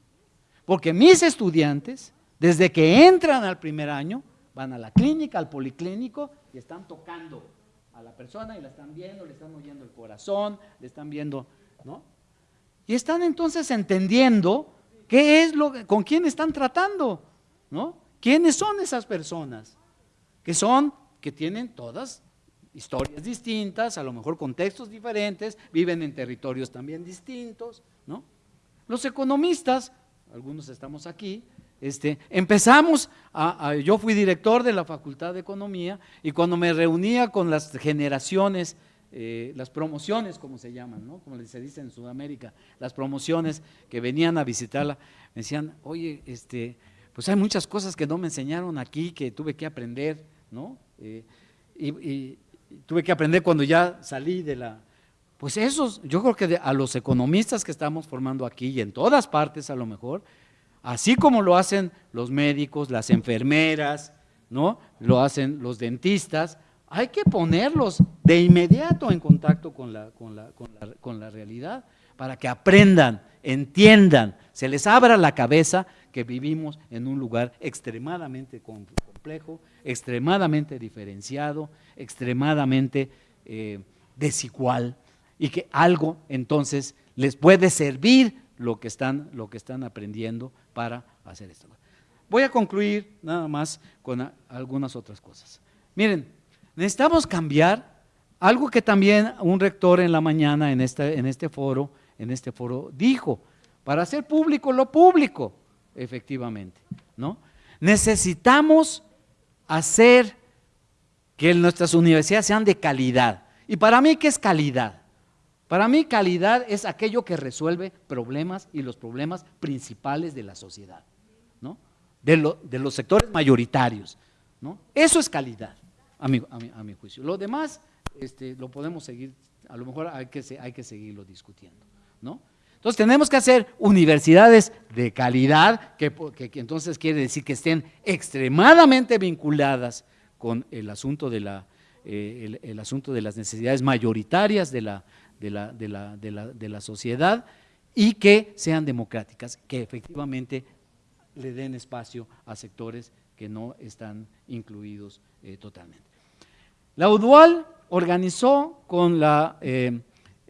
porque mis estudiantes, desde que entran al primer año, van a la clínica, al policlínico y están tocando a la persona y la están viendo, le están oyendo el corazón, le están viendo ¿no? Y están entonces entendiendo qué es lo con quién están tratando, ¿no? ¿Quiénes son esas personas? Que son que tienen todas historias distintas, a lo mejor contextos diferentes, viven en territorios también distintos, ¿no? Los economistas, algunos estamos aquí, este, empezamos, a, yo fui director de la Facultad de Economía y cuando me reunía con las generaciones eh, las promociones, como se llaman, ¿no? como se dice en Sudamérica, las promociones que venían a visitarla, me decían, oye, este, pues hay muchas cosas que no me enseñaron aquí, que tuve que aprender, ¿no? Eh, y, tuve que aprender cuando ya salí de la... Pues esos, yo creo que a los economistas que estamos formando aquí y en todas partes a lo mejor, así como lo hacen los médicos, las enfermeras, ¿no? Lo hacen los dentistas, hay que ponerlos de inmediato en contacto con la, con la, realidad para que aprendan, entiendan, se les abra la cabeza que vivimos en un lugar extremadamente complejo, extremadamente diferenciado, extremadamente eh, desigual y que algo entonces les puede servir lo que están, lo que están aprendiendo para hacer esto. Voy a concluir nada más con algunas otras cosas. Miren, Necesitamos cambiar algo que también un rector en la mañana en en este foro, en este foro dijo, para hacer público lo público, efectivamente, ¿no? Necesitamos hacer que nuestras universidades sean de calidad. Y para mí, ¿qué es calidad? Para mí, calidad es aquello que resuelve problemas y los problemas principales de la sociedad, ¿no? De, los sectores mayoritarios, ¿no? Eso es calidad a mi, a mi, juicio. Lo demás este, lo podemos seguir, a lo mejor hay que, hay que seguirlo discutiendo, ¿no? Entonces tenemos que hacer universidades de calidad, que, entonces quiere decir que estén extremadamente vinculadas con el asunto de, la, eh, el, asunto de las necesidades mayoritarias de la, de la, de, la, de, la, de la sociedad y que sean democráticas, que efectivamente le den espacio a sectores que no están incluidos eh, totalmente. La UDUAL organizó con la, eh,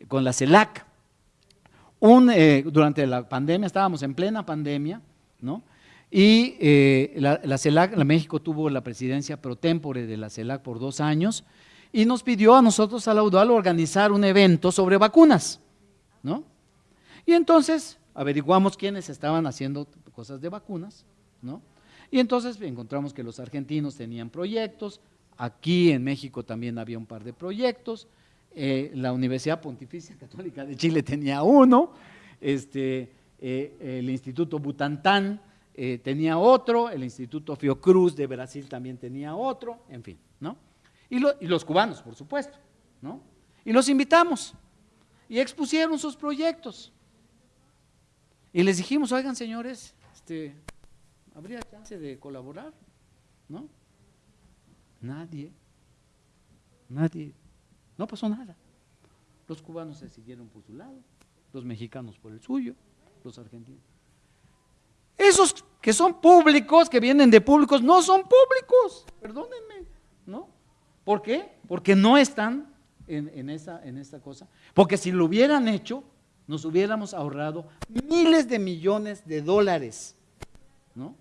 con la CELAC, eh, durante la pandemia, estábamos en plena pandemia, ¿no? Y eh, la, la, CELAC, la México tuvo la presidencia pro tempore de la CELAC por dos años y nos pidió a nosotros, a la UDAL, organizar un evento sobre vacunas, ¿no? Y entonces averiguamos quiénes estaban haciendo cosas de vacunas, ¿no? Y entonces encontramos que los argentinos tenían proyectos, aquí en México también había un par de proyectos, eh, la Universidad Pontificia Católica de Chile tenía uno, este, eh, el Instituto Butantán eh, tenía otro, el Instituto Fiocruz de Brasil también tenía otro, en fin, ¿no? Y, y los cubanos, por supuesto, ¿no? Y los invitamos y expusieron sus proyectos. Y les dijimos, oigan señores, este, ¿habría chance de colaborar? ¿No? Nadie, nadie, no pasó nada. Los cubanos se siguieron por su lado, los mexicanos por el suyo, los argentinos. Esos que son públicos, que vienen de públicos, no son públicos, perdónenme, ¿no? ¿Por qué? Porque no están en, esa, en esta cosa. Porque si lo hubieran hecho, nos hubiéramos ahorrado miles de millones de dólares, ¿no?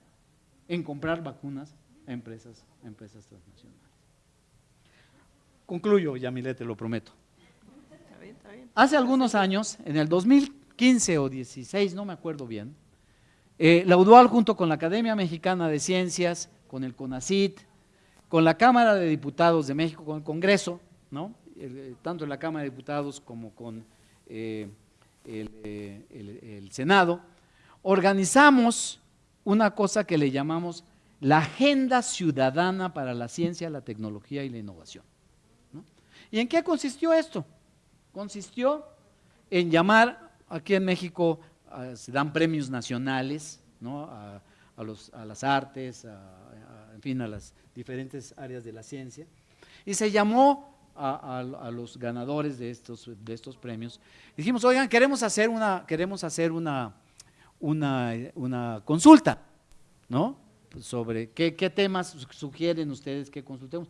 En comprar vacunas a empresas, a empresas transnacionales. Concluyo, Yamile, te lo prometo. Hace algunos años, en el 2015 o 16, no me acuerdo bien, eh, la UDUAL junto con la Academia Mexicana de Ciencias, con el CONACIT, con la Cámara de Diputados de México, con el Congreso, ¿no? Eh, tanto en la Cámara de Diputados como con eh, el Senado, organizamos una cosa que le llamamos la Agenda Ciudadana para la Ciencia, la Tecnología y la Innovación. ¿Y en qué consistió esto? Consistió en llamar, aquí en México se dan premios nacionales ¿no? a, las artes, en fin, a las diferentes áreas de la ciencia, y se llamó a, los ganadores de estos, premios. Dijimos, oigan, queremos hacer una, queremos hacer una, consulta, ¿no? Sobre qué temas sugieren ustedes que consultemos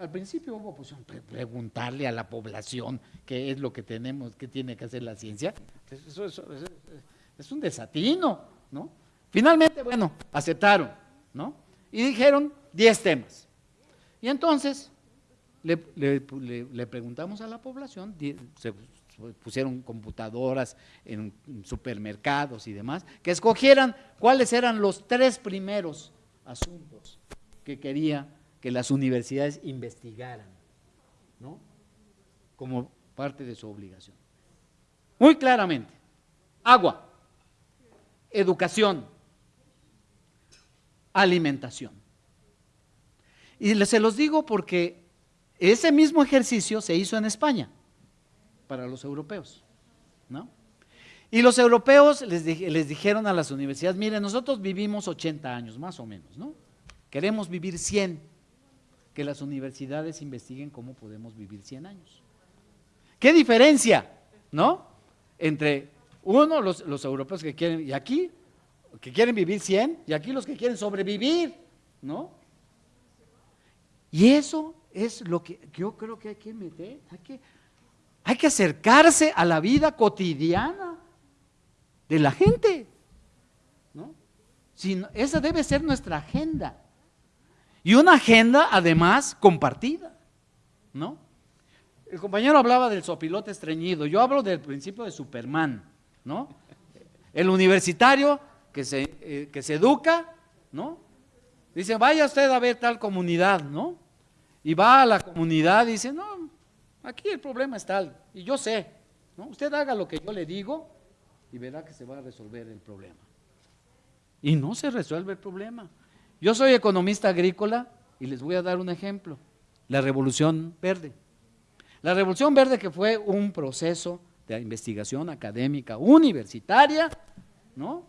al principio hubo pues, preguntarle a la población qué es lo que tenemos, qué tiene que hacer la ciencia. Eso, es un desatino, ¿no? Finalmente, bueno, aceptaron, ¿no? Y dijeron 10 temas. Y entonces le, preguntamos a la población, se pusieron computadoras en supermercados y demás, que escogieran cuáles eran los tres primeros asuntos que quería que las universidades investigaran, ¿no? Como parte de su obligación. Muy claramente, agua, educación, alimentación. Y se los digo porque ese mismo ejercicio se hizo en España para los europeos, ¿no? Y los europeos les, les dijeron a las universidades, miren, nosotros vivimos 80 años, más o menos, ¿no? Queremos vivir 100 que las universidades investiguen cómo podemos vivir 100 años. ¿Qué diferencia, no? Entre uno, los, los europeos que quieren, y aquí, que quieren vivir 100, y aquí los que quieren sobrevivir, ¿no? Y eso es lo que yo creo que hay que meter, hay que, hay que acercarse a la vida cotidiana de la gente, ¿no? Si, esa debe ser nuestra agenda. Y una agenda además compartida, ¿no? El compañero hablaba del sopilote estreñido, yo hablo del principio de Superman, ¿no? El universitario que se, eh, que se educa, ¿no? Dice, vaya usted a ver tal comunidad, ¿no? Y va a la comunidad y dice, no, aquí el problema es tal, y yo sé, ¿no? Usted haga lo que yo le digo y verá que se va a resolver el problema. Y no se resuelve el problema. Yo soy economista agrícola y les voy a dar un ejemplo, la Revolución Verde. La Revolución Verde que fue un proceso de investigación académica universitaria, ¿no?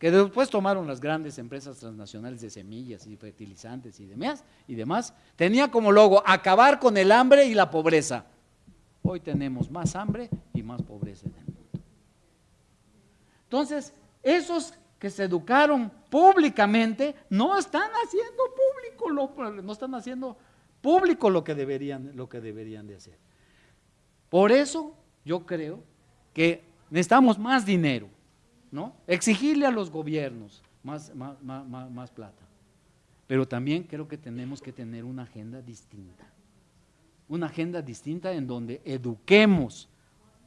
que después tomaron las grandes empresas transnacionales de semillas y fertilizantes y demás, y demás, tenía como logo acabar con el hambre y la pobreza. Hoy tenemos más hambre y más pobreza en el mundo. Entonces, esos que se educaron públicamente no están haciendo público lo, no están haciendo público lo que deberían lo que deberían de hacer. Por eso yo creo que necesitamos más dinero, ¿no? Exigirle a los gobiernos más, más, más, más plata. Pero también creo que tenemos que tener una agenda distinta. Una agenda distinta en donde eduquemos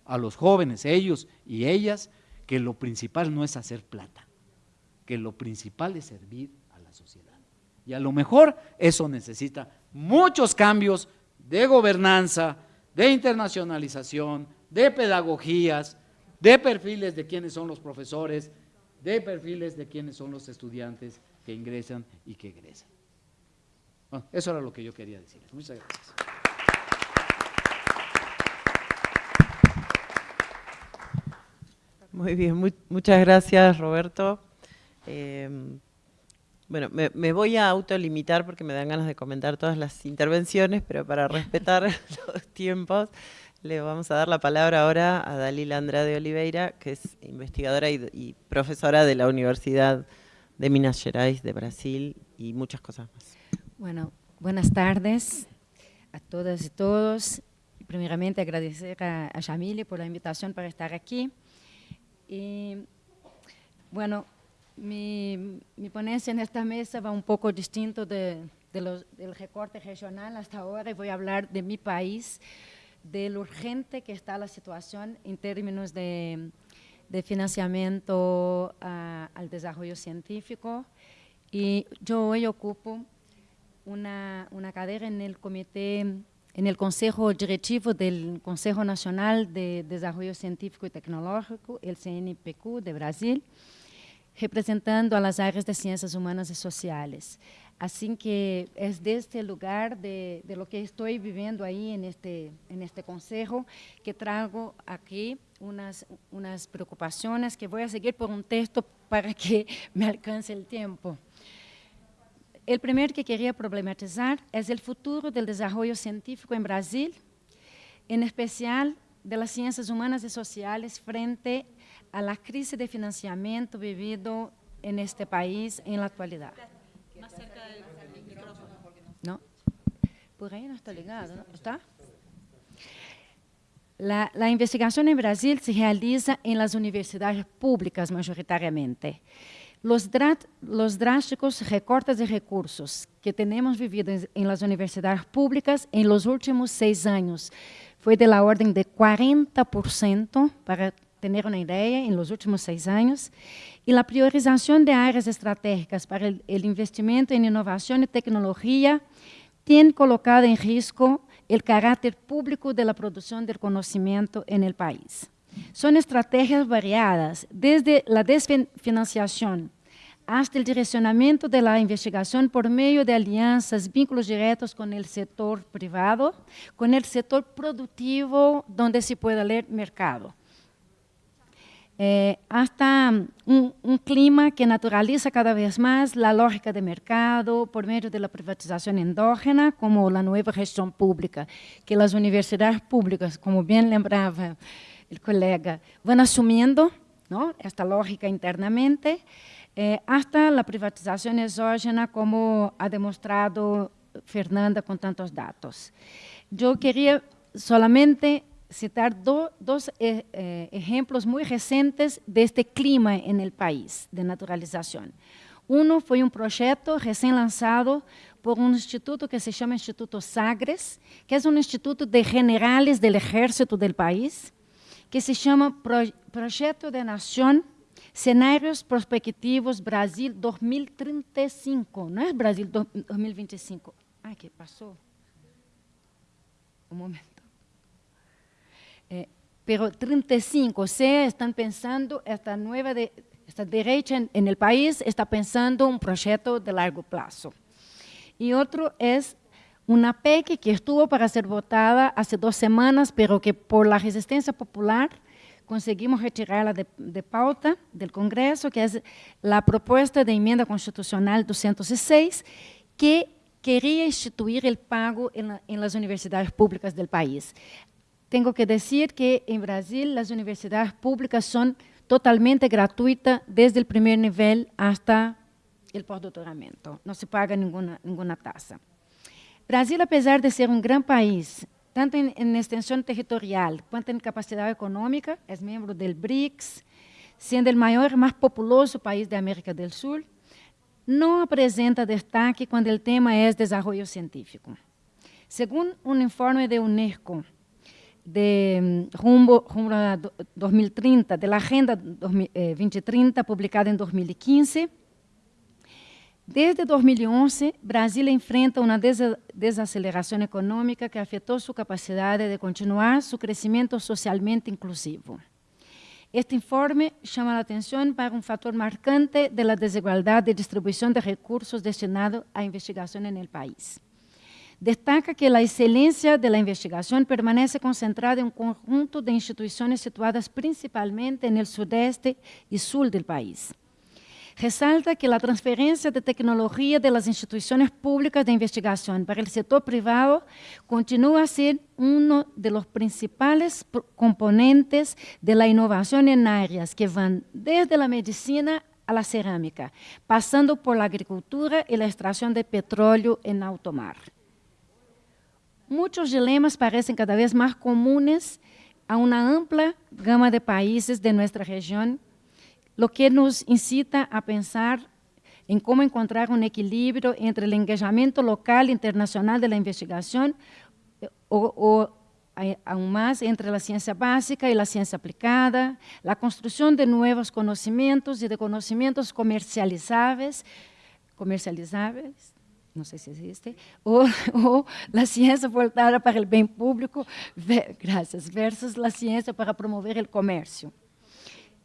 a los jóvenes, ellos y ellas, que lo principal no es hacer plata, que lo principal es servir a la sociedad. Y a lo mejor eso necesita muchos cambios de gobernanza, de internacionalización, de pedagogías, de perfiles de quiénes son los profesores, de perfiles de quiénes son los estudiantes que ingresan y que egresan. Bueno, eso era lo que yo quería decir. Muchas gracias. Muy bien, muchas gracias Roberto. Eh, bueno, me, voy a autolimitar porque me dan ganas de comentar todas las intervenciones, pero para respetar los tiempos, le vamos a dar la palabra ahora a Dalila Andrade Oliveira, que es investigadora y, profesora de la Universidad de Minas Gerais de Brasil y muchas cosas más. Bueno, buenas tardes a todas y todos. Primeramente agradecer a, a Yamile por la invitación para estar aquí. Y bueno, mi, ponencia en esta mesa va un poco distinto de, del recorte regional hasta ahora y voy a hablar de mi país, de lo urgente que está la situación en términos de, financiamiento al desarrollo científico. Y yo hoy ocupo una, una cadera en el comité, en el Consejo Directivo del Consejo Nacional de Desarrollo Científico y Tecnológico, el CNPq de Brasil, representando a las áreas de ciencias humanas y sociales. Así que es de este lugar, de, de, lo que estoy viviendo ahí en este, en este consejo, que traigo aquí unas, unas preocupaciones que voy a seguir por un texto para que me alcance el tiempo. El primer que quería problematizar es el futuro del desarrollo científico en Brasil, en especial de las ciencias humanas y sociales frente a la crisis de financiamiento vivido en este país en la actualidad. Más cerca del micrófono. No, por ahí no está ligado, ¿no? ¿Está? La, la, investigación en Brasil se realiza en las universidades públicas mayoritariamente. Los, los drásticos recortes de recursos que tenemos vivido en, en las universidades públicas en los últimos seis años fue de la orden de 40% para tener una idea, en los últimos seis años, y la priorización de áreas estratégicas para el, el investimento en innovación y tecnología tiene colocado en riesgo el carácter público de la producción del conocimiento en el país. Son estrategias variadas, desde la desfinanciación hasta el direccionamiento de la investigación por medio de alianzas, vínculos directos con el sector privado, con el sector productivo, donde se pueda leer mercado eh, hasta un, clima que naturaliza cada vez más la lógica de mercado por medio de la privatización endógena, como la nueva gestión pública, que las universidades públicas, como bien lembraba el colega, van asumiendo ¿no? esta lógica internamente, eh, hasta la privatización exógena, como ha demostrado Fernanda con tantos datos. Yo quería solamente citar dos eh, eh, ejemplos muy recientes de este clima en el país de naturalización. Uno fue un proyecto recién lanzado por un instituto que se llama Instituto Sagres, que es un instituto de generales del ejército del país, que se llama Proyecto de Nación Escenarios Prospectivos Brasil 2035. No es Brasil 2025. Ay, ¿qué pasó? Un momento. Eh, pero 35, o sea, están pensando, esta nueva de, esta derecha en, el país está pensando un proyecto de largo plazo. Y otro es una PEC que estuvo para ser votada hace dos semanas, pero que por la resistencia popular conseguimos retirarla de, pauta del Congreso, que es la propuesta de enmienda constitucional 206, que quería instituir el pago en las universidades públicas del país. Tengo que decir que en Brasil las universidades públicas son totalmente gratuitas desde el primer nivel hasta el postdoctoramiento. No se paga ninguna, ninguna tasa. Brasil, a pesar de ser un gran país, tanto en, en extensión territorial cuanto en capacidad económica, es miembro del BRICS, sendo o maior e mais populoso país da América do Sul, não apresenta destaque quando o tema é desenvolvimento científico. Segundo um informe da Unesco, de rumbo, rumbo a 2030, da Agenda 2030, eh, publicada em 2015, Desde 2011, Brasil enfrenta uma desaceleração econômica que afetou sua capacidade de continuar seu crescimento socialmente inclusivo. Este informe chama a atenção para um fator marcante da desigualdade de distribuição de recursos destinados à investigação no país. Destaca que a excelência da investigação permanece concentrada em um conjunto de instituições situadas principalmente no sudeste e sul do país Resalta que a transferência de tecnologia das instituições públicas de investigação para o setor privado continua a ser um dos principais componentes da inovação em áreas que vão desde a medicina a la cerâmica, passando por la agricultura e a extração de petróleo em alto mar. Muitos dilemas parecem cada vez mais comuns a uma ampla gama de países de nossa região lo que nos incita a pensar em como encontrar um equilíbrio entre o engajamento local e internacional da investigação ou, ou aún mais entre a ciência básica e a ciência aplicada, a construção de novos conhecimentos e de conhecimentos comercializáveis, comercializáveis, não sei se existe, ou, ou a ciência voltada para o bem público, graças, versus a ciência para promover o comércio.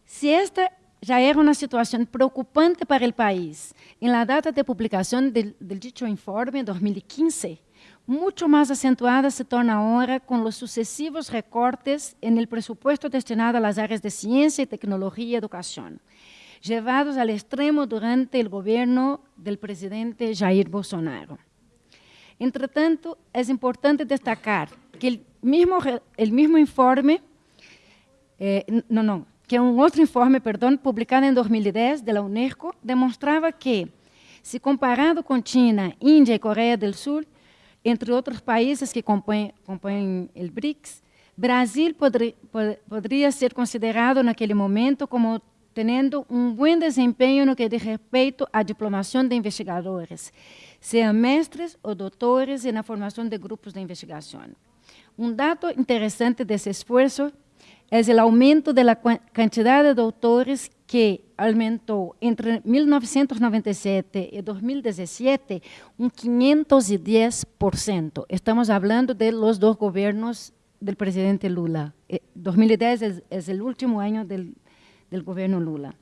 Se esta já era uma situação preocupante para o país. Em la data de publicação do, dicho informe, 2015, muito mais acentuada se torna agora com os sucessivos recortes no presupuesto destinado às áreas de ciência, tecnologia e educação, levados ao extremo durante o governo do presidente Jair Bolsonaro. Entretanto, é importante destacar que o mesmo, el mismo informe, eh, não, não, que um outro informe, perdão, publicado em 2010 da Unesco, demonstrava que, se comparado com China, Índia e Coreia do Sul, entre outros países que compõem, compõem o BRICS, Brasil podri, pod, poderia ser considerado naquele momento como tendo um bom desempenho no que diz respeito à diplomação de investigadores, sejam mestres ou doutores e na formação de grupos de investigação. Um dado interessante desse esforço é o aumento da quantidade de doutores que aumentou entre 1997 e 2017 um 510%. Estamos falando de los dois governos do presidente Lula. 2010 é, é o último ano do, do governo Lula.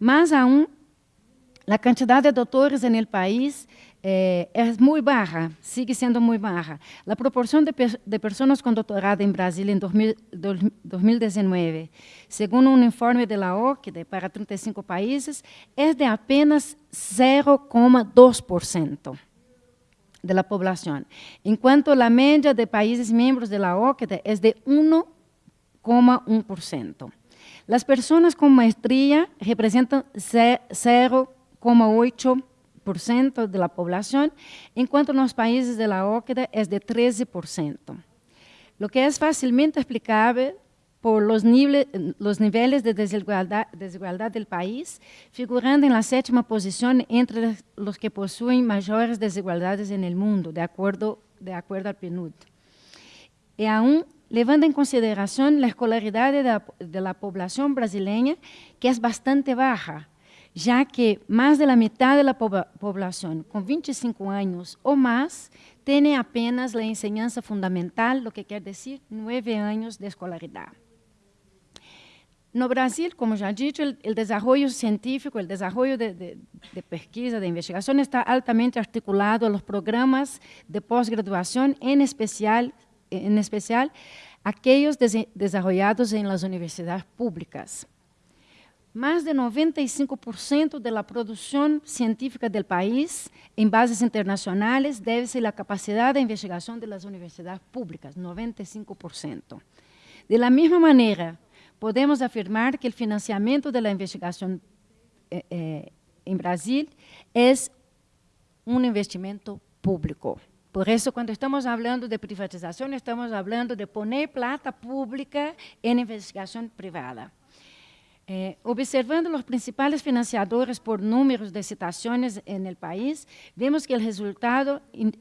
Mais aún, a quantidade de doutores no país é, é muito baixa, sigue sendo muito baixa. A proporção de, de pessoas com doutorado em Brasil 2000, 2019, segundo um informe da OCDE para 35 países, é de apenas 0,2% da população, enquanto a média de países membros da OCDE é de 1,1%. As pessoas com maestria representam 0,8% de la población, en cuanto los países de la OCDE es de 13%, lo que es fácilmente explicable por los, niveles, los niveles de desigualdad, desigualdad, del país, figurando en la séptima posición entre los que poseen mayores desigualdades en el mundo, de acuerdo, de acuerdo al PNUD. Y aún levando en consideración la escolaridad de la, de la población brasileña, que es bastante baja, já que mais da metade da população com 25 anos ou mais tem apenas a enseñança fundamental, o que quer dizer nove anos de escolaridade. No Brasil, como já disse, o desenvolvimento científico, o desenvolvimento de, de, de, pesquisa, de investigação está altamente articulado aos programas de pós-graduação, em especial, em especial aqueles desenvolvidos em las universidades públicas. Mais de 95% da produção científica do país, em bases internacionais, deve-se à capacidade de investigação das universidades públicas, 95%. De la mesma maneira, podemos afirmar que o financiamento da investigação eh, eh, em Brasil é um investimento público. Por isso, quando estamos falando de privatização, estamos falando de poner plata pública em investigação privada. Eh, observando los principales financiadores por números de citaciones en el país, vemos que,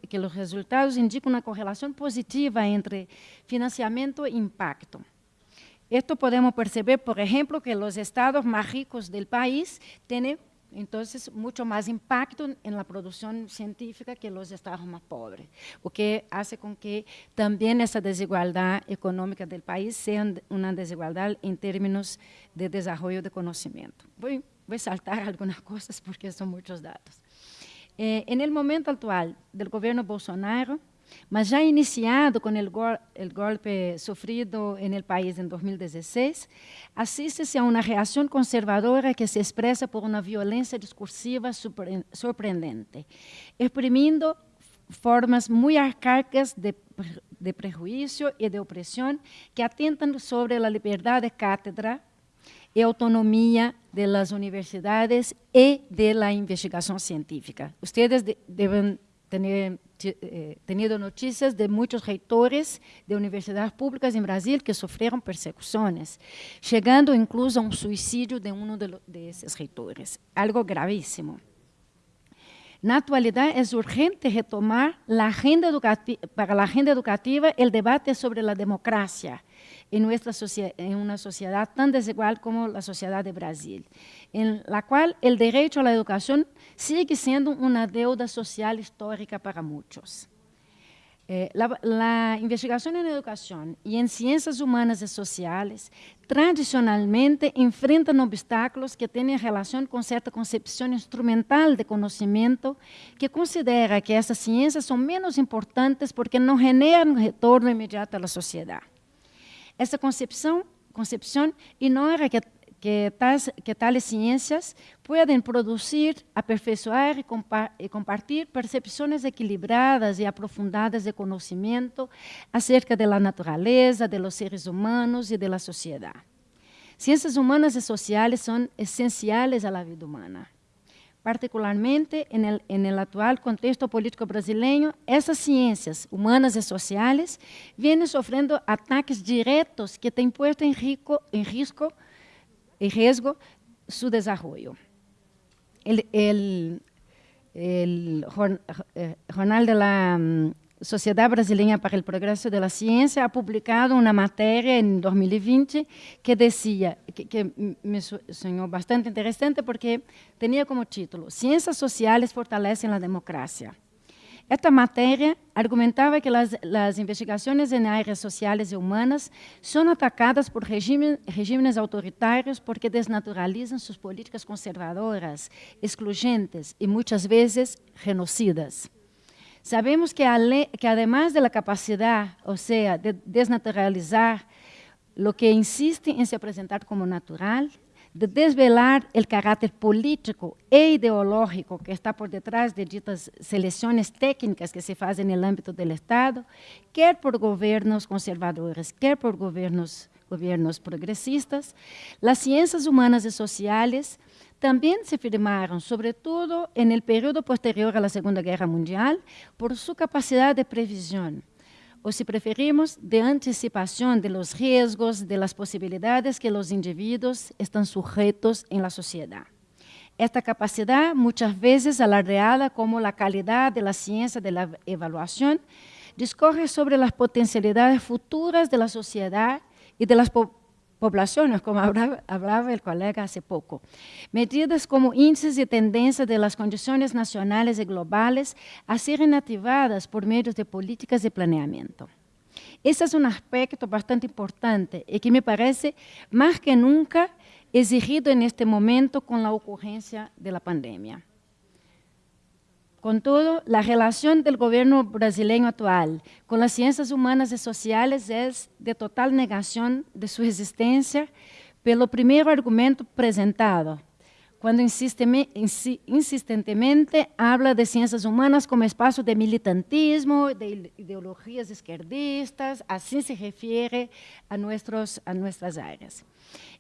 que los resultados indican una correlación positiva entre financiamiento e impacto. Esto podemos perceber, por ejemplo, que los estados más ricos del país tienen entonces mucho más impacto en la producción científica que los estados más pobres, o que hace con que también esa desigualdad económica del país sea una desigualdad en términos de desarrollo de conocimiento. Voy, voy a saltar algunas cosas porque son muchos datos. Eh, en el momento actual del gobierno Bolsonaro, mas já iniciado com o golpe sofrido no país em 2016, assiste-se a uma reação conservadora que se expressa por uma violência discursiva surpreendente, exprimindo formas muito arcaicas de, de prejuízo e de opressão que atentam sobre a liberdade de cátedra e autonomia das universidades e da investigação científica. Ustedes de, devem ter eh, tenido noticias de muchos reitores de universidades públicas en Brasil que sufrieron persecuciones, llegando incluso a un suicidio de uno de, de esos reitores, algo gravísimo. Na atualidade, é urgente retomar agenda para a agenda educativa o debate sobre a democracia em, nossa em uma sociedade tão desigual como a sociedade de Brasil, em la qual o direito à educação sigue sendo uma deuda social histórica para muitos. Eh, la, la, investigación en educación y en ciencias humanas y sociales tradicionalmente enfrentan obstáculos que tienen relación con cierta concepción instrumental de conocimiento que considera que esas ciencias son menos importantes porque no generan retorno inmediato a la sociedad. Essa concepção, concepção ignora que, que, tais, que ciências podem produzir, aperfeiçoar e, compa e compartilhar percepções equilibradas e aprofundadas de conhecimento acerca da natureza, de los seres humanos e da sociedade. Ciências humanas e sociais são essenciais à vida humana particularmente en el, actual contexto político brasileño, esas ciencias humanas y sociales vienen sufriendo ataques directos que han puesto en, en, riesgo, su desarrollo. El, el, el Jornal de la Sociedade Brasileira para o Progresso da Ciência ha publicado uma matéria em 2020 que dizia, que, que me sonhou bastante interessante porque tinha como título Ciências Sociais fortalecem a democracia. Esta matéria argumentava que as, as investigações em áreas sociais e humanas são atacadas por regime, regimes autoritários porque desnaturalizam suas políticas conservadoras, excluyentes e muitas vezes genocidas. Sabemos que, además de la capacidad, o sea, de desnaturalizar lo que insiste en se presentar como natural, de desvelar el carácter político e ideológico que está por detrás de ditas selecciones técnicas que se hacen en el ámbito del Estado, quer por gobiernos conservadores, quer por gobiernos progresistas, las ciencias humanas y sociales también se firmaron, sobre todo en el periodo posterior a la Segunda Guerra Mundial, por su capacidad de previsión, o si preferimos, de anticipación de los riesgos, de las posibilidades que los individuos están sujetos en la sociedad. Esta capacidad, muchas veces alardeada como la calidad de la ciencia de la evaluación, discorre sobre las potencialidades futuras de la sociedad y de las poblaciones, como hablaba, el colega hace poco. Medidas como índices de tendencia de las condiciones nacionales y globales a ser activadas por medios de políticas de planeamiento. Ese es un aspecto bastante importante y que me parece más que nunca exigido en este momento con la ocurrencia de la pandemia. Con todo, la relación del gobierno brasileño actual con las ciencias humanas y sociales es de total negación de su existencia pelo primeiro argumento presentado, quando insistentemente habla de ciências humanas como espaço de militantismo, de ideologias esquerdistas, assim se refere a, nuestros, a nossas áreas.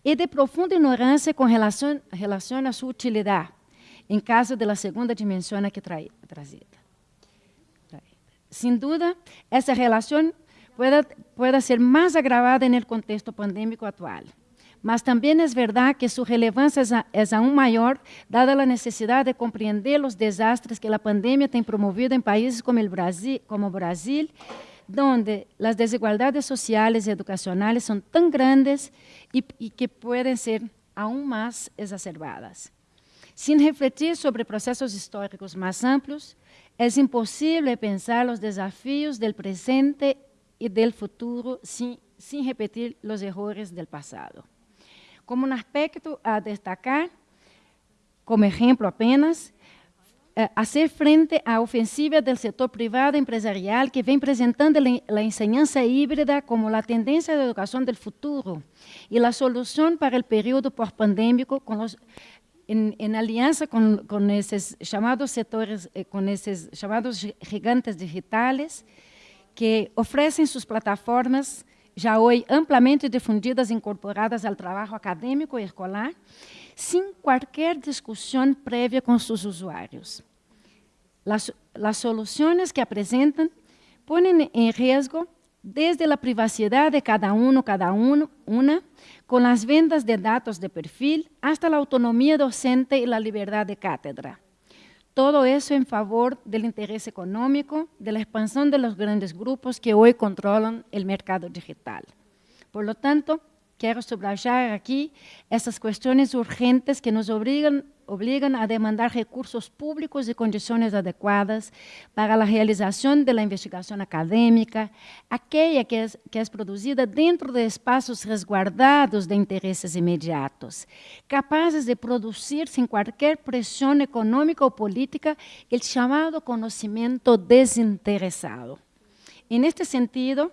E de profunda ignorância com relação, relação à sua utilidade, em caso da segunda dimensão aqui trazida. Sem dúvida, essa relação pode, pode ser mais agravada no contexto pandêmico atual. mas también es verdad que su relevancia es, aún mayor, dada la necesidad de comprender los desastres que la pandemia ha promovido en países como, el Brasil, como Brasil, donde las desigualdades sociales y educacionales son tan grandes y, y que pueden ser aún más exacerbadas. Sin refletir sobre procesos históricos más amplios, es imposible pensar los desafíos del presente y del futuro sin, repetir los errores del pasado. Como un aspecto a destacar, como ejemplo apenas, eh, hacer frente à ofensiva do setor privado empresarial que vem apresentando a enseñanza híbrida como a tendência da educação do futuro e a solução para o período pós-pandêmico em, em aliança com, esses chamados setores, eh, com esses chamados gigantes digitais que oferecem suas plataformas já hoje amplamente difundidas, incorporadas ao trabalho acadêmico e escolar, sem qualquer discussão prévia com seus usuários. Las soluciones que presentan ponen en riesgo desde la privacidad de cada uno, cada una, con las ventas de datos de perfil, hasta la autonomía docente y la libertad de cátedra. Todo eso en favor del interés económico, de la expansión de los grandes grupos que hoy controlan el mercado digital. Por lo tanto, quiero subrayar aquí esas cuestiones urgentes que nos obligan obligan a demandar recursos públicos y condiciones adecuadas para la realización de la investigación académica, aquella que es, producida dentro de espacios resguardados de intereses inmediatos, capaces de producir sin cualquier presión económica o política el llamado conocimiento desinteresado. En este sentido,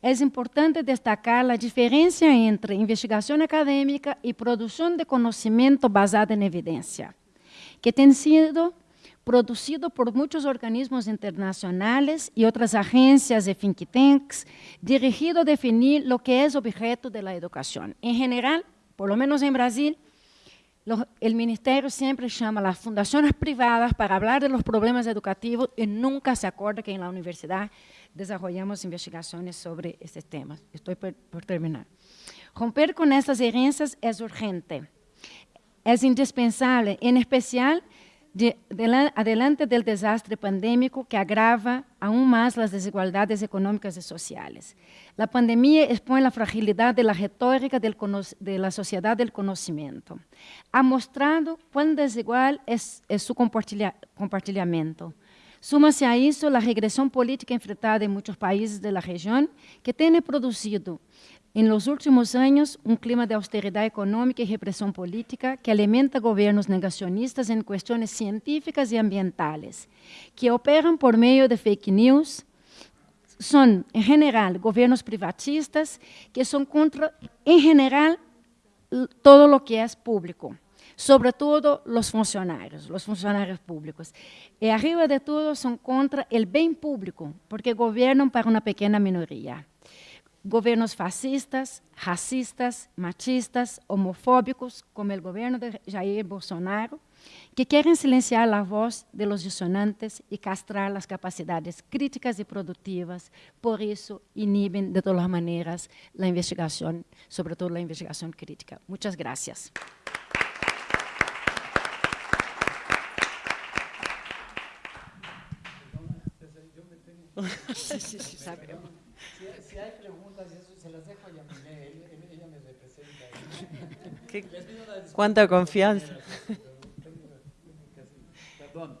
es importante destacar la diferencia entre investigación académica y producción de conocimiento basada en evidencia, que tiene sido producido por muchos organismos internacionales y otras agencias de think tanks, dirigido a definir lo que es objeto de la educación. En general, por lo menos en Brasil, el ministerio siempre llama a las fundaciones privadas para hablar de los problemas educativos y nunca se acuerda que en la universidad desarrollamos investigaciones sobre estos temas. Estoy por, terminar. Romper con estas herencias es urgente, es indispensable, en especial adelante del desastre pandémico que agrava aún más las desigualdades económicas y sociales. La pandemia expone la fragilidad de la retórica de la sociedad del conocimiento. Ha mostrado cuán desigual es, es su compartilhamento. Suma-se a isso a regressão política enfrentada em muitos países da região, que tem produzido, em los últimos anos, um clima de austeridade econômica e repressão política que alimenta governos negacionistas em questões científicas e ambientais, que operam por meio de fake news, são, em geral, governos privatistas que são contra, em geral, todo o que é público sobre todo los funcionarios, los funcionarios públicos. Y arriba de todo son contra el bien público, porque gobiernan para una pequeña minoría. Gobiernos fascistas, racistas, machistas, homofóbicos, como el gobierno de Jair Bolsonaro, que quieren silenciar la voz de los disonantes y castrar las capacidades críticas y productivas, por eso inhiben de todas maneras la investigación, sobre todo la investigación crítica. Muchas gracias. Sí, sí, sí, sabemos. Si, si, hay preguntas, eso se las dejo a Yamile, ella, me representa. ¿Qué? ¿Cuánta confianza? Perdón.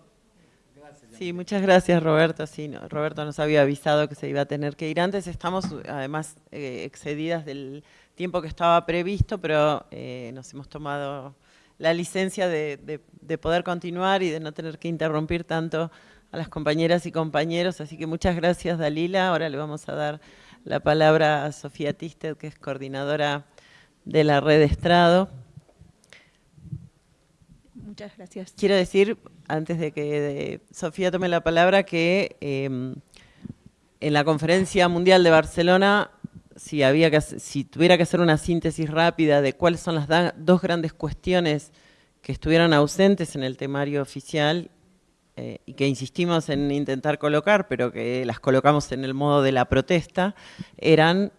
Sí, muchas gracias Roberto. Sí, Roberto nos había avisado que se iba a tener que ir antes. Estamos además eh, excedidas del tiempo que estaba previsto, pero eh, nos hemos tomado la licencia de, de, de, poder continuar y de no tener que interrumpir tanto a las compañeras y compañeros, así que muchas gracias Dalila. Ahora le vamos a dar la palabra a Sofía Tisted, que es coordinadora de la red Estrado. Muchas gracias. Quiero decir, antes de que Sofía tome la palabra, que em, en la Conferencia Mundial de Barcelona, si, había que, si tuviera que hacer una síntesis rápida de cuáles son las dos grandes cuestiones que estuvieron ausentes en el temario oficial eh, y que insistimos en intentar colocar, pero que las colocamos en el modo de la protesta, eran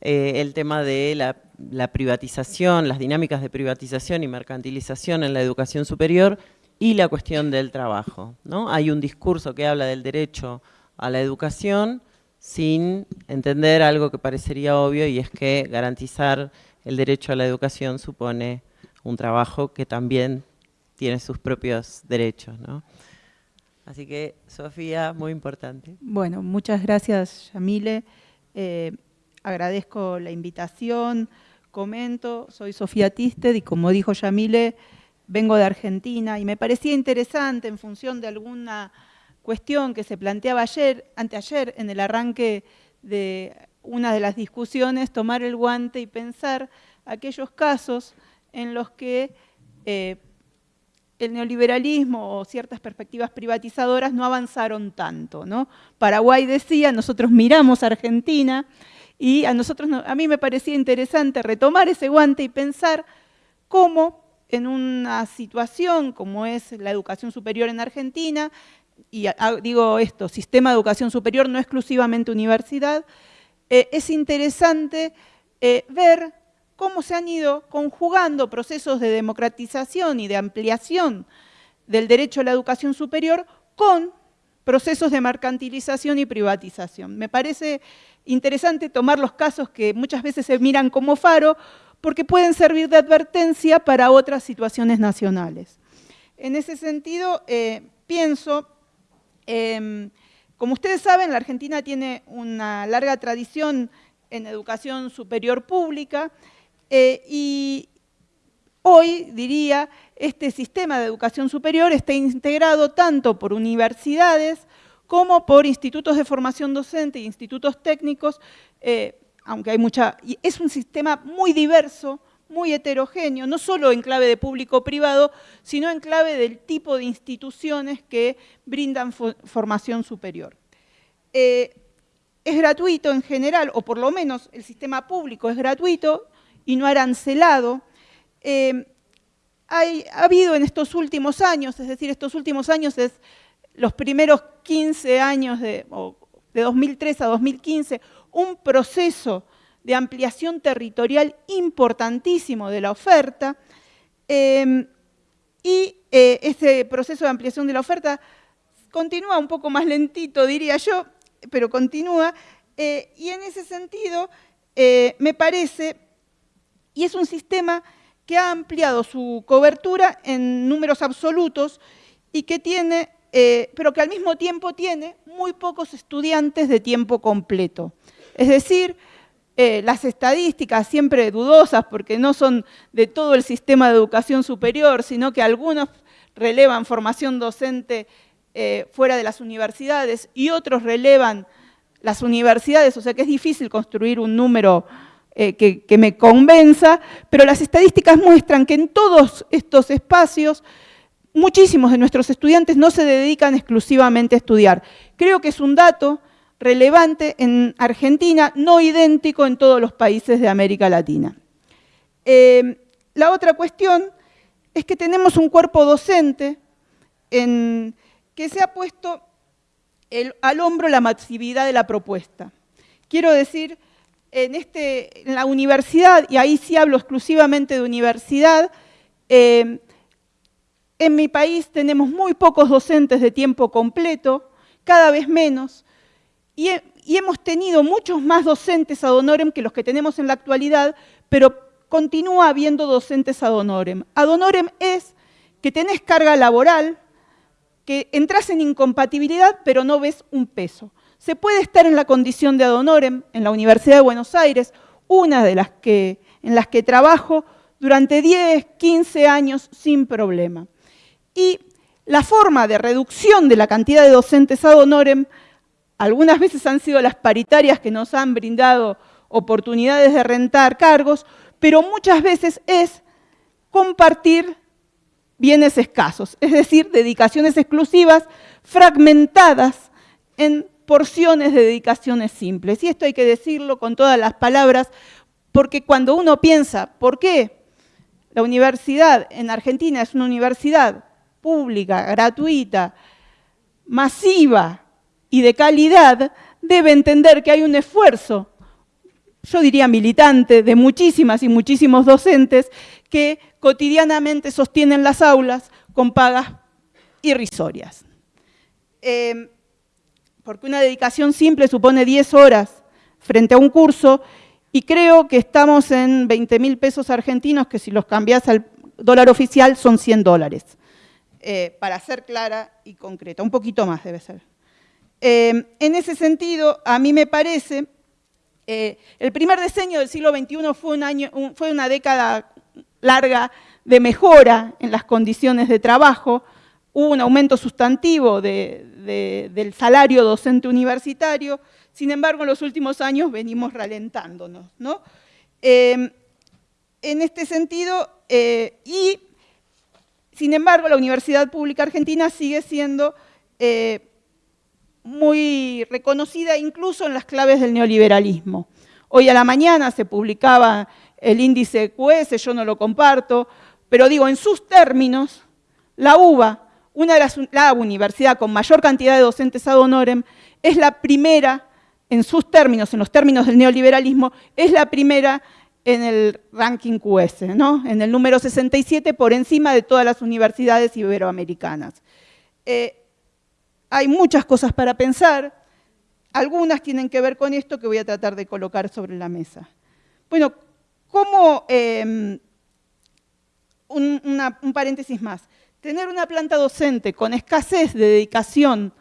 eh, el tema de la, privatización, las dinámicas de privatización y mercantilización en la educación superior y la cuestión del trabajo. ¿no? Hay un discurso que habla del derecho a la educación sin entender algo que parecería obvio y es que garantizar el derecho a la educación supone un trabajo que también tiene sus propios derechos. ¿no? Así que, Sofía, muy importante. Bueno, muchas gracias, Yamile. Eh, agradezco la invitación, comento, soy Sofía Tisted y como dijo Yamile, vengo de Argentina y me parecía interesante en función de alguna cuestión que se planteaba ayer, anteayer, en el arranque de una de las discusiones, tomar el guante y pensar aquellos casos en los que eh, el neoliberalismo o ciertas perspectivas privatizadoras no avanzaron tanto. ¿no? Paraguay decía, nosotros miramos a Argentina y a nosotros, a mí me parecía interesante retomar ese guante y pensar cómo en una situación como es la educación superior en Argentina, y digo esto, sistema de educación superior, no exclusivamente universidad, eh, es interesante eh, ver cómo se han ido conjugando procesos de democratización y de ampliación del derecho a la educación superior con procesos de mercantilización y privatización. Me parece interesante tomar los casos que muchas veces se miran como faro, porque pueden servir de advertencia para otras situaciones nacionales. En ese sentido, eh, pienso, em, como ustedes saben, la Argentina tiene una larga tradición en educación superior pública eh, y hoy, diría, este sistema de educación superior está integrado tanto por universidades como por institutos de formación docente e institutos técnicos, eh, aunque hay mucha... Es un sistema muy diverso, muy heterogéneo, no solo en clave de público-privado, sino en clave del tipo de instituciones que brindan formación superior. Eh, es gratuito en general, o por lo menos el sistema público es gratuito y no arancelado. Eh, ha habido en estos últimos años, es decir, estos últimos años es los primeros 15 años de, de 2003 a 2015, un proceso de ampliación territorial importantísimo de la oferta, em, y eh, ese proceso de ampliación de la oferta continúa un poco más lentito, diría yo, pero continúa, eh, y en ese sentido me parece, y es un sistema que ha ampliado su cobertura en números absolutos y que tiene eh, pero que al mismo tiempo tiene muy pocos estudiantes de tiempo completo. Es decir, eh, las estadísticas siempre dudosas, porque no son de todo el sistema de educación superior, sino que algunos relevan formación docente eh, fuera de las universidades y otros relevan las universidades, o sea que es difícil construir un número que, que me convenza, pero las estadísticas muestran que en todos estos espacios muchísimos de nuestros estudiantes no se dedican exclusivamente a estudiar. Creo que es un dato relevante en Argentina, no idéntico en todos los países de América Latina. Eh, la otra cuestión es que tenemos un cuerpo docente que se ha puesto al hombro la masividad de la propuesta. Quiero decir, en, este, en la universidad, y ahí sí hablo exclusivamente de universidad, eh, en mi país tenemos muy pocos docentes de tiempo completo, cada vez menos, y, hemos tenido muchos más docentes ad honorem que los que tenemos en la actualidad, pero continúa habiendo docentes ad honorem. Ad honorem es que tenés carga laboral, que entras en incompatibilidad, pero no ves un peso. Se puede estar en la condición de ad honorem en la Universidad de Buenos Aires, una de las que, en las que trabajo durante 10, 15 años sin problema. Y la forma de reducción de la cantidad de docentes ad honorem, algunas veces han sido las paritarias que nos han brindado oportunidades de rentar cargos, pero muchas veces es compartir bienes escasos, es decir, dedicaciones exclusivas fragmentadas en porciones de dedicaciones simples. Y esto hay que decirlo con todas las palabras, porque cuando uno piensa, ¿por qué la universidad en Argentina es una universidad pública, gratuita, masiva y de calidad, debe entender que hay un esfuerzo yo diría militante, de muchísimas y muchísimos docentes que cotidianamente sostienen las aulas con pagas irrisorias. Em, porque una dedicación simple supone 10 horas frente a un curso y creo que estamos en 20 mil pesos argentinos, que si los cambias al dólar oficial son 100 dólares. Eh, para ser clara y concreta, un poquito más debe ser. Em, en ese sentido, a mí me parece, eh, el primer diseño del siglo XXI fue, un año, fue una década larga de mejora en las condiciones de trabajo, hubo un aumento sustantivo del salario docente universitario, sin embargo en los últimos años venimos ralentándonos. ¿no? Em, en este sentido, eh, y sin embargo la Universidad Pública Argentina sigue siendo eh, muy reconocida incluso en las claves del neoliberalismo. Hoy a la mañana se publicaba el índice QS, yo no lo comparto, pero digo, en sus términos, la UBA una de las, la universidad con mayor cantidad de docentes ad honorem, es la primera, en sus términos, en los términos del neoliberalismo, es la primera en el ranking QS, ¿no? en el número 67 por encima de todas las universidades iberoamericanas. Eh, hay muchas cosas para pensar, algunas tienen que ver con esto que voy a tratar de colocar sobre la mesa. Bueno, ¿cómo, em, un paréntesis más, tener una planta docente con escasez de dedicación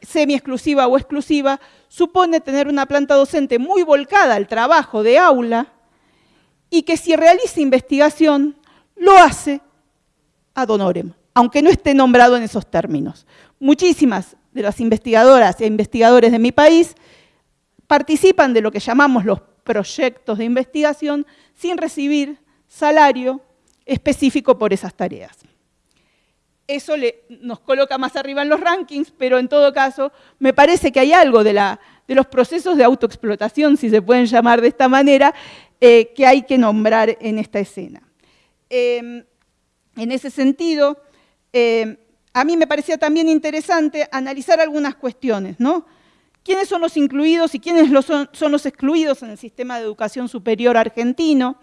semi-exclusiva o exclusiva supone tener una planta docente muy volcada al trabajo de aula y que si realiza investigación lo hace ad honorem, aunque no esté nombrado en esos términos. Muchísimas de las investigadoras e investigadores de mi país participan de lo que llamamos los proyectos de investigación sin recibir salario específico por esas tareas eso nos coloca más arriba en los rankings, pero en todo caso me parece que hay algo de, los procesos de autoexplotación, si se pueden llamar de esta manera, eh, que hay que nombrar en esta escena. Em, en ese sentido, em, a mí me parecía también interesante analizar algunas cuestiones, ¿no? ¿Quiénes son los incluidos y quiénes son los excluidos en el sistema de educación superior argentino?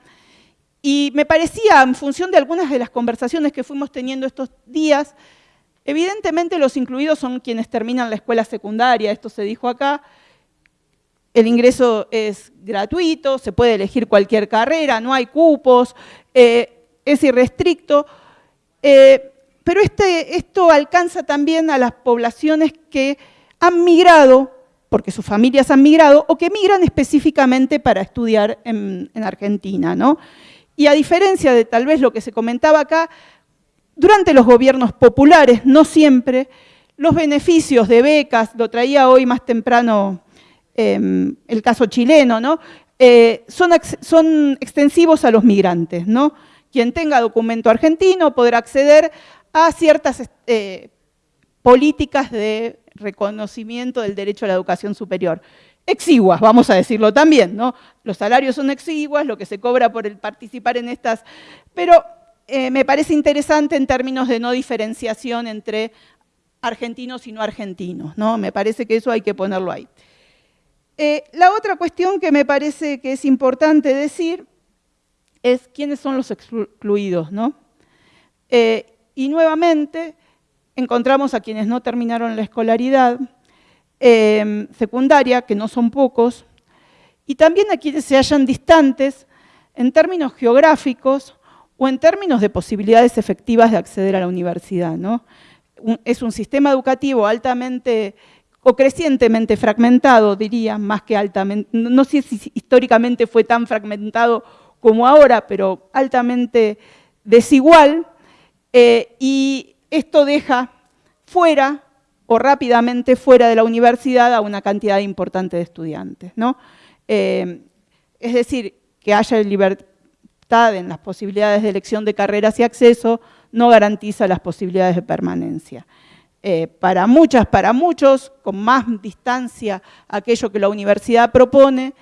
Y me parecía, en función de algunas de las conversaciones que fuimos teniendo estos días, evidentemente los incluidos son quienes terminan la escuela secundaria, esto se dijo acá, el ingreso es gratuito, se puede elegir cualquier carrera, no hay cupos, eh, es irrestricto, eh, pero este, esto alcanza también a las poblaciones que han migrado, porque sus familias han migrado, o que migran específicamente para estudiar en, en Argentina, ¿no? Y a diferencia de tal vez lo que se comentaba acá, durante los gobiernos populares, no siempre, los beneficios de becas, lo traía hoy más temprano em, el caso chileno, ¿no? Eh, son, extensivos a los migrantes. ¿no? Quien tenga documento argentino podrá acceder a ciertas eh, políticas de reconocimiento del derecho a la educación superior exiguas, vamos a decirlo también, ¿no? Los salarios son exiguas, lo que se cobra por el participar en estas, pero eh, me parece interesante en términos de no diferenciación entre argentinos y no argentinos, ¿no? Me parece que eso hay que ponerlo ahí. Eh, la otra cuestión que me parece que es importante decir es quiénes son los excluidos, ¿no? Eh, y nuevamente encontramos a quienes no terminaron la escolaridad, Em, secundaria, que no son pocos, y también a quienes se hallan distantes en términos geográficos o en términos de posibilidades efectivas de acceder a la universidad. ¿no? Es un sistema educativo altamente o crecientemente fragmentado, diría, más que altamente, no sé si históricamente fue tan fragmentado como ahora, pero altamente desigual, eh, y esto deja fuera o rápidamente fuera de la universidad a una cantidad importante de estudiantes. ¿no? Eh, es decir, que haya libertad en las posibilidades de elección de carreras y acceso no garantiza las posibilidades de permanencia. Eh, para muchas, para muchos, con más distancia aquello que la universidad propone,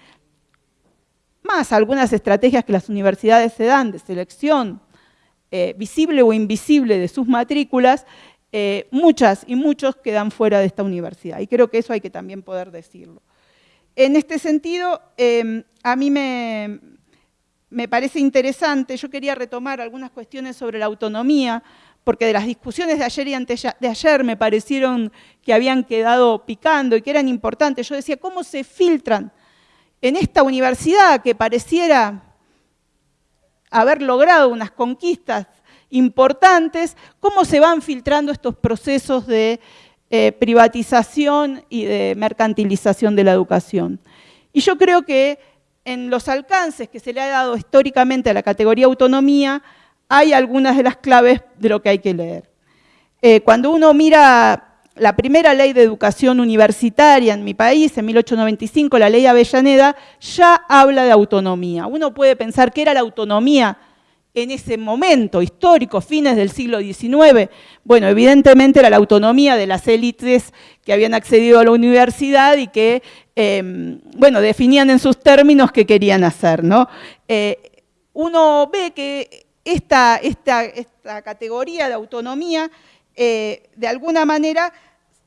más algunas estrategias que las universidades se dan de selección eh, visible o invisible de sus matrículas, muchas y muchos quedan fuera de esta universidad. Y creo que eso hay que también poder decirlo. en este sentido, em, a mí me, me parece interesante, yo quería retomar algunas cuestiones sobre la autonomía, porque de las discusiones de ayer y antes de ayer me parecieron que habían quedado picando y que eran importantes. Yo decía, ¿cómo se filtran en esta universidad que pareciera haber logrado unas conquistas importantes, cómo se van filtrando estos procesos de eh, privatización y de mercantilización de la educación? Y yo creo que en los alcances que se le ha dado históricamente a la categoría autonomía, hay algunas de las claves de lo que hay que leer. Eh, cuando uno mira la primera ley de educación universitaria en mi país, en 1895, la ley Avellaneda, ya habla de autonomía. Uno puede pensar que era la autonomía en ese momento histórico, fines del siglo XIX. Bueno, evidentemente era la autonomía de las élites que habían accedido a la universidad y que, em, bueno, definían en sus términos qué querían hacer. Eh, uno ve que esta categoría de autonomía, eh, de alguna manera,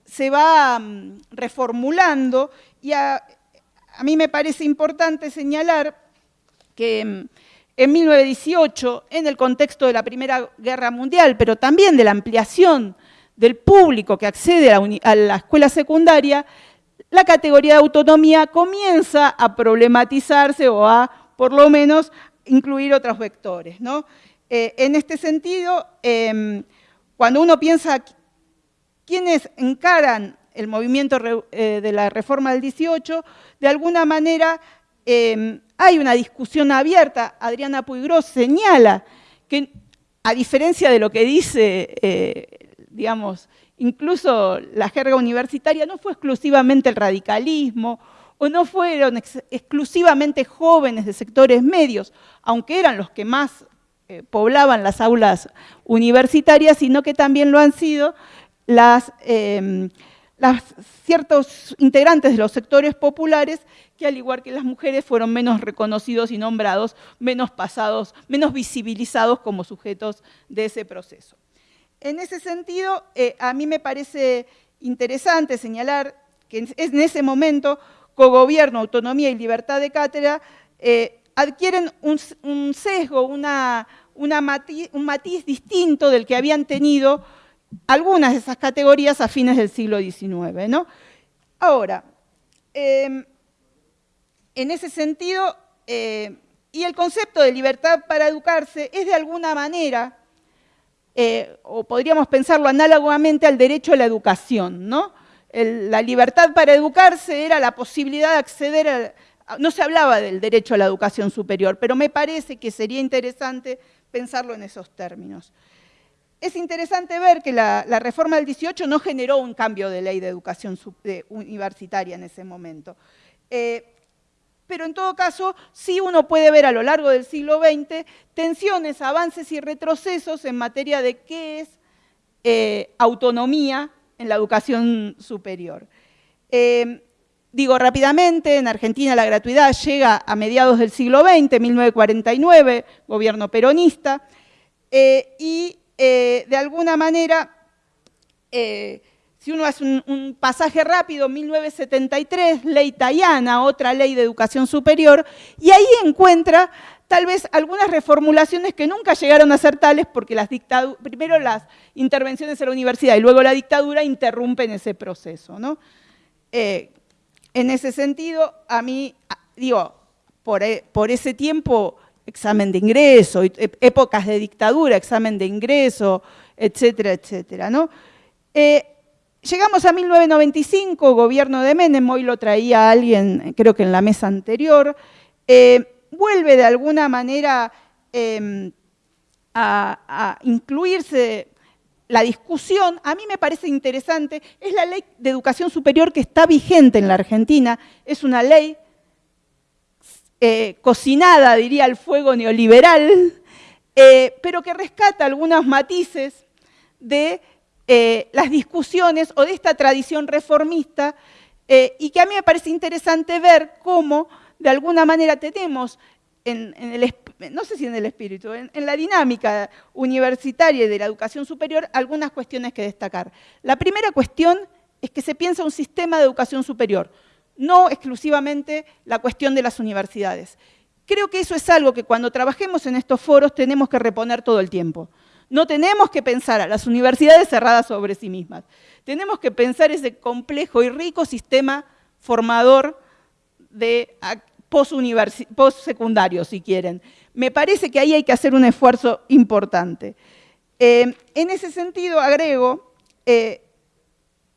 se va mm, reformulando y a, mí me parece importante señalar que mm, en 1918, en el contexto de la Primera Guerra Mundial, pero también de la ampliación del público que accede a la, escuela secundaria, la categoría de autonomía comienza a problematizarse o a, por lo menos, incluir otros vectores. Eh, en este sentido, em, cuando uno piensa quiénes encaran el movimiento eh, de la reforma del 18, de alguna manera em, hay una discusión abierta. Adriana Puigros señala que, a diferencia de lo que dice, eh, digamos, incluso la jerga universitaria, no fue exclusivamente el radicalismo o no fueron exclusivamente jóvenes de sectores medios, aunque eran los que más eh, poblaban las aulas universitarias, sino que también lo han sido las, em, ciertos integrantes de los sectores populares que al igual que las mujeres fueron menos reconocidos y nombrados, menos pasados, menos visibilizados como sujetos de ese proceso. En ese sentido, eh, a mí me parece interesante señalar que en ese momento cogobierno, autonomía y libertad de cátedra, eh, adquieren un, sesgo, una, un matiz distinto del que habían tenido algunas de esas categorías a fines del siglo XIX. ¿no? Ahora, em, en ese sentido, eh, y el concepto de libertad para educarse es de alguna manera, eh, o podríamos pensarlo análogamente al derecho a la educación, ¿no? la libertad para educarse era la posibilidad de acceder a, no se hablaba del derecho a la educación superior, pero me parece que sería interesante pensarlo en esos términos. Es interesante ver que la, reforma del 18 no generó un cambio de ley de educación universitaria en ese momento. Eh, pero en todo caso, sí uno puede ver a lo largo del siglo XX tensiones, avances y retrocesos en materia de qué es eh, autonomía en la educación superior. Eh, digo rápidamente, en Argentina la gratuidad llega a mediados del siglo XX, 1949, gobierno peronista, eh, y eh, de alguna manera, si uno hace un, pasaje rápido, 1973, ley Tayana, otra ley de educación superior, y ahí encuentra tal vez algunas reformulaciones que nunca llegaron a ser tales porque las primero las intervenciones en la universidad y luego la dictadura interrumpen ese proceso. ¿no? Eh, en ese sentido, a mí, digo, por, e, por, ese tiempo, examen de ingreso, épocas de dictadura, examen de ingreso, etcétera, etcétera. Eh, llegamos a 1995, gobierno de Menem, hoy lo traía alguien, creo que en la mesa anterior, eh, vuelve de alguna manera em, a, incluirse la discusión, a mí me parece interesante, es la ley de educación superior que está vigente en la Argentina, es una ley eh, cocinada, diría, al fuego neoliberal, eh, pero que rescata algunos matices de eh, las discusiones o de esta tradición reformista y que a mí me parece interesante ver cómo de alguna manera tenemos en, no sé si en el espíritu, en, la dinámica universitaria y de la educación superior algunas cuestiones que destacar. La primera cuestión es que se piensa un sistema de educación superior, no exclusivamente la cuestión de las universidades. Creo que eso es algo que cuando trabajemos en estos foros tenemos que reponer todo el tiempo. No tenemos que pensar a las universidades cerradas sobre sí mismas. Tenemos que pensar ese complejo y rico sistema formador de post-secundario, si quieren. Me parece que ahí hay que hacer un esfuerzo importante. Eh, en ese sentido, agrego, eh,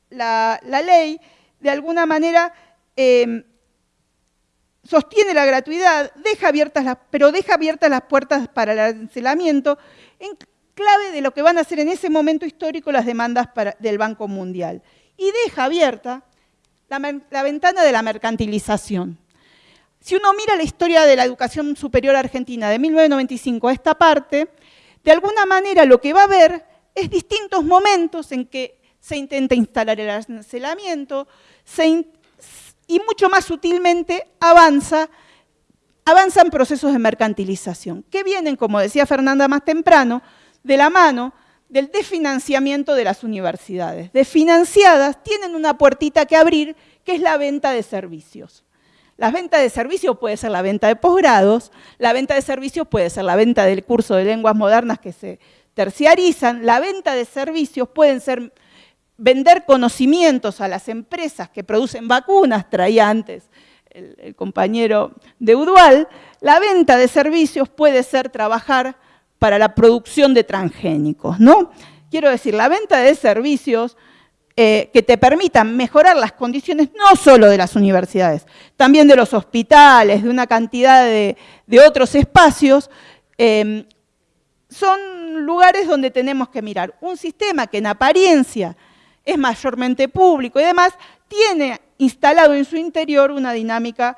la, ley, de alguna manera, eh, sostiene la gratuidad, deja abiertas las, pero deja abiertas las puertas para el arancelamiento en clave de lo que van a ser en ese momento histórico las demandas del Banco Mundial. Y deja abierta la, ventana de la mercantilización. Si uno mira la historia de la educación superior argentina de 1995 a esta parte, de alguna manera lo que va a ver es distintos momentos en que se intenta instalar el arancelamiento y mucho más sutilmente avanza, avanzan procesos de mercantilización, que vienen, como decía Fernanda más temprano, de la mano del desfinanciamiento de las universidades. Desfinanciadas tienen una puertita que abrir, que es la venta de servicios. La venta de servicios puede ser la venta de posgrados, la venta de servicios puede ser la venta del curso de lenguas modernas que se terciarizan, la venta de servicios pueden ser vender conocimientos a las empresas que producen vacunas, traía antes el, el compañero de Udual, la venta de servicios puede ser trabajar para la producción de transgénicos, ¿no? Quiero decir, la venta de servicios eh, que te permitan mejorar las condiciones no solo de las universidades, también de los hospitales, de una cantidad de, otros espacios, em, son lugares donde tenemos que mirar. Un sistema que en apariencia es mayormente público y demás, tiene instalado en su interior una dinámica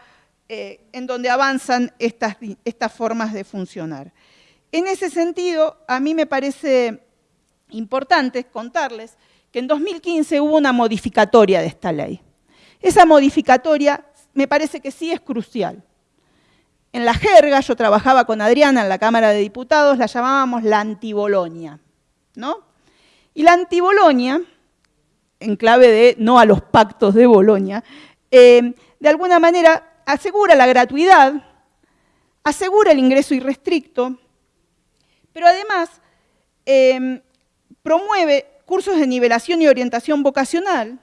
eh, en donde avanzan estas, estas formas de funcionar. En ese sentido, a mí me parece importante contarles que en 2015 hubo una modificatoria de esta ley. Esa modificatoria me parece que sí es crucial. En la jerga, yo trabajaba con Adriana en la Cámara de Diputados, la llamábamos la antibolonia, ¿no? Y la antibolonia, en clave de no a los pactos de Bolonia, eh, de alguna manera asegura la gratuidad, asegura el ingreso irrestricto, pero además em, promueve cursos de nivelación y orientación vocacional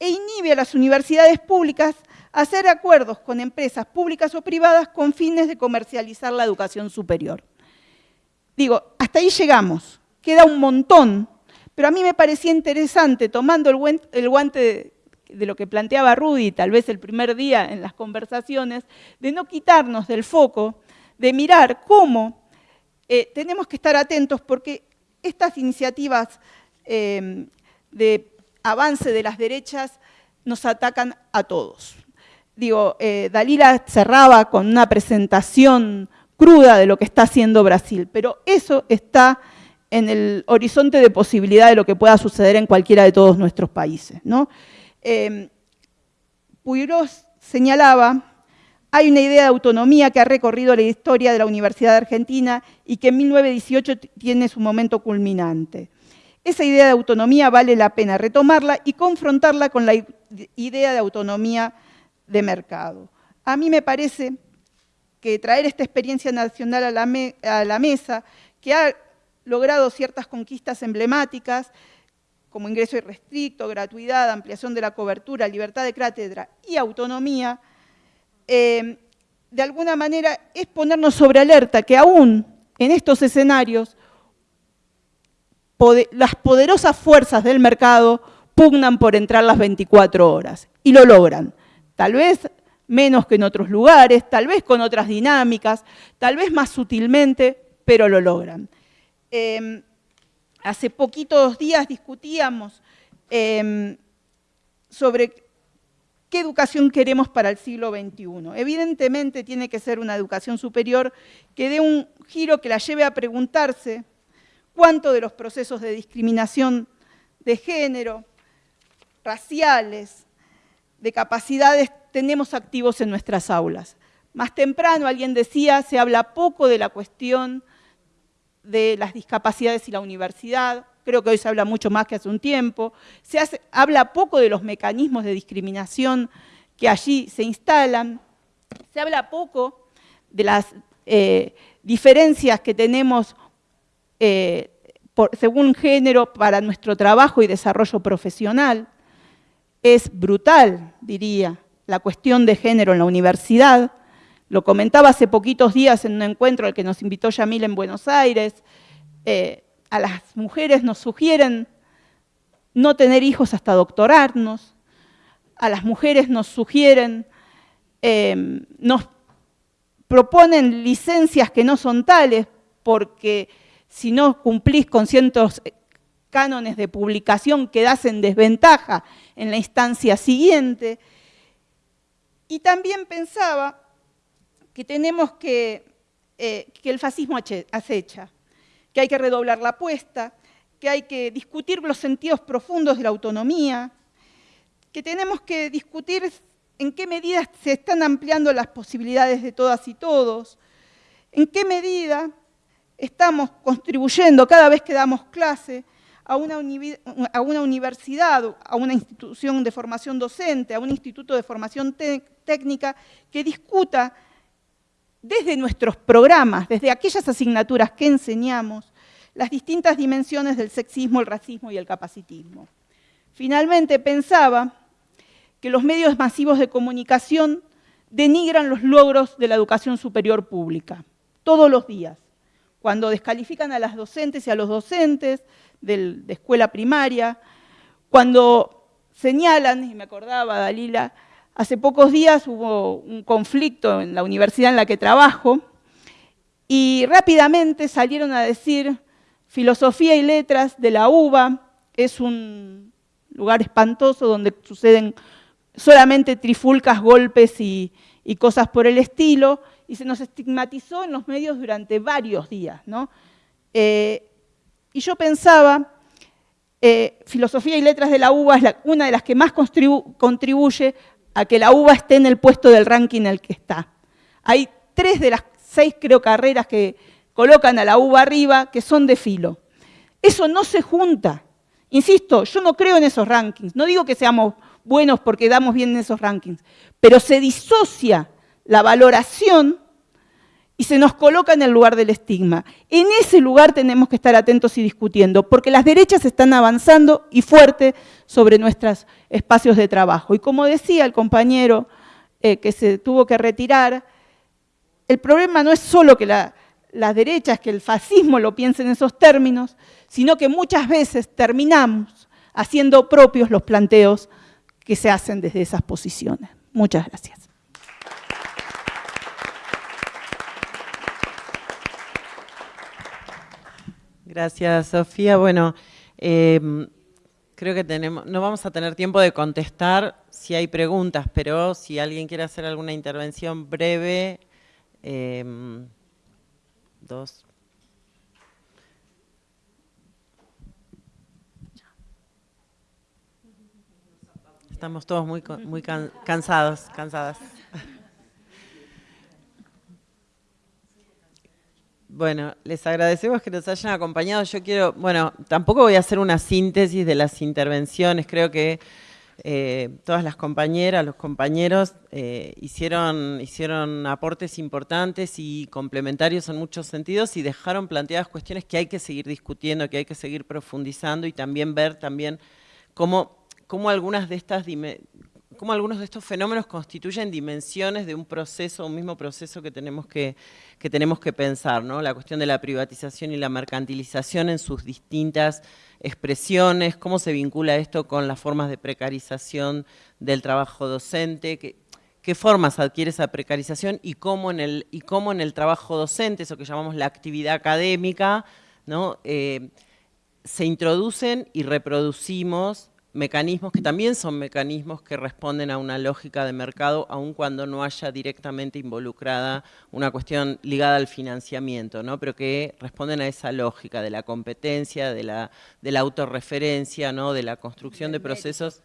e inhibe a las universidades públicas a hacer acuerdos con empresas públicas o privadas con fines de comercializar la educación superior. Digo, hasta ahí llegamos, queda un montón, pero a mí me parecía interesante, tomando el guante de, lo que planteaba Rudy, tal vez el primer día en las conversaciones, de no quitarnos del foco, de mirar cómo eh, tenemos que estar atentos porque estas iniciativas em, de avance de las derechas nos atacan a todos. Digo, eh, Dalila cerraba con una presentación cruda de lo que está haciendo Brasil, pero eso está en el horizonte de posibilidad de lo que pueda suceder en cualquiera de todos nuestros países. ¿no? Eh, señalaba hay una idea de autonomía que ha recorrido la historia de la Universidad de Argentina y que en 1918 tiene su momento culminante. Esa idea de autonomía vale la pena retomarla y confrontarla con la idea de autonomía de mercado. A mí me parece que traer esta experiencia nacional a la, mesa, que ha logrado ciertas conquistas emblemáticas, como ingreso irrestricto, gratuidad, ampliación de la cobertura, libertad de cátedra y autonomía, eh, de alguna manera es ponernos sobre alerta que aún en estos escenarios las poderosas fuerzas del mercado pugnan por entrar las 24 horas y lo logran. Tal vez menos que en otros lugares, tal vez con otras dinámicas, tal vez más sutilmente, pero lo logran. Em, hace poquitos días discutíamos em, sobre ¿Qué educación queremos para el siglo XXI? Evidentemente tiene que ser una educación superior que dé un giro que la lleve a preguntarse cuánto de los procesos de discriminación de género, raciales, de capacidades tenemos activos en nuestras aulas. Más temprano alguien decía, se habla poco de la cuestión de las discapacidades y la universidad, creo que hoy se habla mucho más que hace un tiempo, se habla poco de los mecanismos de discriminación que allí se instalan. Se habla poco de las eh, diferencias que tenemos eh, según género para nuestro trabajo y desarrollo profesional. Es brutal, diría, la cuestión de género en la universidad. Lo comentaba hace poquitos días en un encuentro al que nos invitó Yamil en Buenos Aires. Eh, a las mujeres nos sugieren no tener hijos hasta doctorarnos. A las mujeres nos sugieren, eh, nos proponen licencias que no son tales porque si no cumplís con ciertos cánones de publicación quedás en desventaja en la instancia siguiente. Y también pensaba que tenemos que, eh, que el fascismo acecha, que hay que redoblar la apuesta, que hay que discutir los sentidos profundos de la autonomía, que tenemos que discutir en qué medida se están ampliando las posibilidades de todas y todos, en qué medida estamos contribuyendo cada vez que damos clase a una, universidad, a una institución de formación docente, a un instituto de formación técnica que discuta desde nuestros programas, desde aquellas asignaturas que enseñamos, las distintas dimensiones del sexismo, el racismo y el capacitismo. Finalmente pensaba que los medios masivos de comunicación denigran los logros de la educación superior pública, todos los días, cuando descalifican a las docentes y a los docentes, de escuela primaria, cuando señalan, y me acordaba Dalila, hace pocos días hubo un conflicto en la universidad en la que trabajo, y rápidamente salieron a decir, filosofía y letras de la UBA es un lugar espantoso donde suceden solamente trifulcas, golpes y, cosas por el estilo, y se nos estigmatizó en los medios durante varios días. ¿no? Eh, y yo pensaba, eh, filosofía y letras de la UBA es una de las que más contribuye a que la UBA esté en el puesto del ranking en el que está. Hay tres de las seis, creo, carreras que colocan a la UBA arriba que son de filo. Eso no se junta. Insisto, yo no creo en esos rankings. No digo que seamos buenos porque damos bien en esos rankings, pero se disocia la valoración y se nos coloca en el lugar del estigma. En ese lugar tenemos que estar atentos y discutiendo, porque las derechas están avanzando y fuerte sobre nuestros espacios de trabajo. Y como decía el compañero eh, que se tuvo que retirar, el problema no es solo que las derechas, que el fascismo lo piense en esos términos, sino que muchas veces terminamos haciendo propios los planteos que se hacen desde esas posiciones. Muchas gracias. Gracias, Sofía. Bueno, em, creo que tenemos, no vamos a tener tiempo de contestar si hay preguntas, pero si alguien quiere hacer alguna intervención breve, em, dos. Estamos todos muy, muy cansados, cansadas. Bueno, les agradecemos que nos hayan acompañado. Yo quiero, bueno, tampoco voy a hacer una síntesis de las intervenciones. Creo que eh, todas las compañeras, los compañeros eh, hicieron, hicieron aportes importantes y complementarios en muchos sentidos y dejaron planteadas cuestiones que hay que seguir discutiendo, que hay que seguir profundizando y también ver también cómo, cómo algunas de estas cómo algunos de estos fenómenos constituyen dimensiones de un proceso, un mismo proceso que tenemos que, tenemos que pensar, ¿no? La cuestión de la privatización y la mercantilización en sus distintas expresiones, cómo se vincula esto con las formas de precarización del trabajo docente, qué, formas adquiere esa precarización y cómo en el, y cómo en el trabajo docente, eso que llamamos la actividad académica, ¿no? Eh, se introducen y reproducimos mecanismos que también son mecanismos que responden a una lógica de mercado, aun cuando no haya directamente involucrada una cuestión ligada al financiamiento, ¿no? pero que responden a esa lógica de la competencia, de la, de la autorreferencia, ¿no? de la construcción de procesos...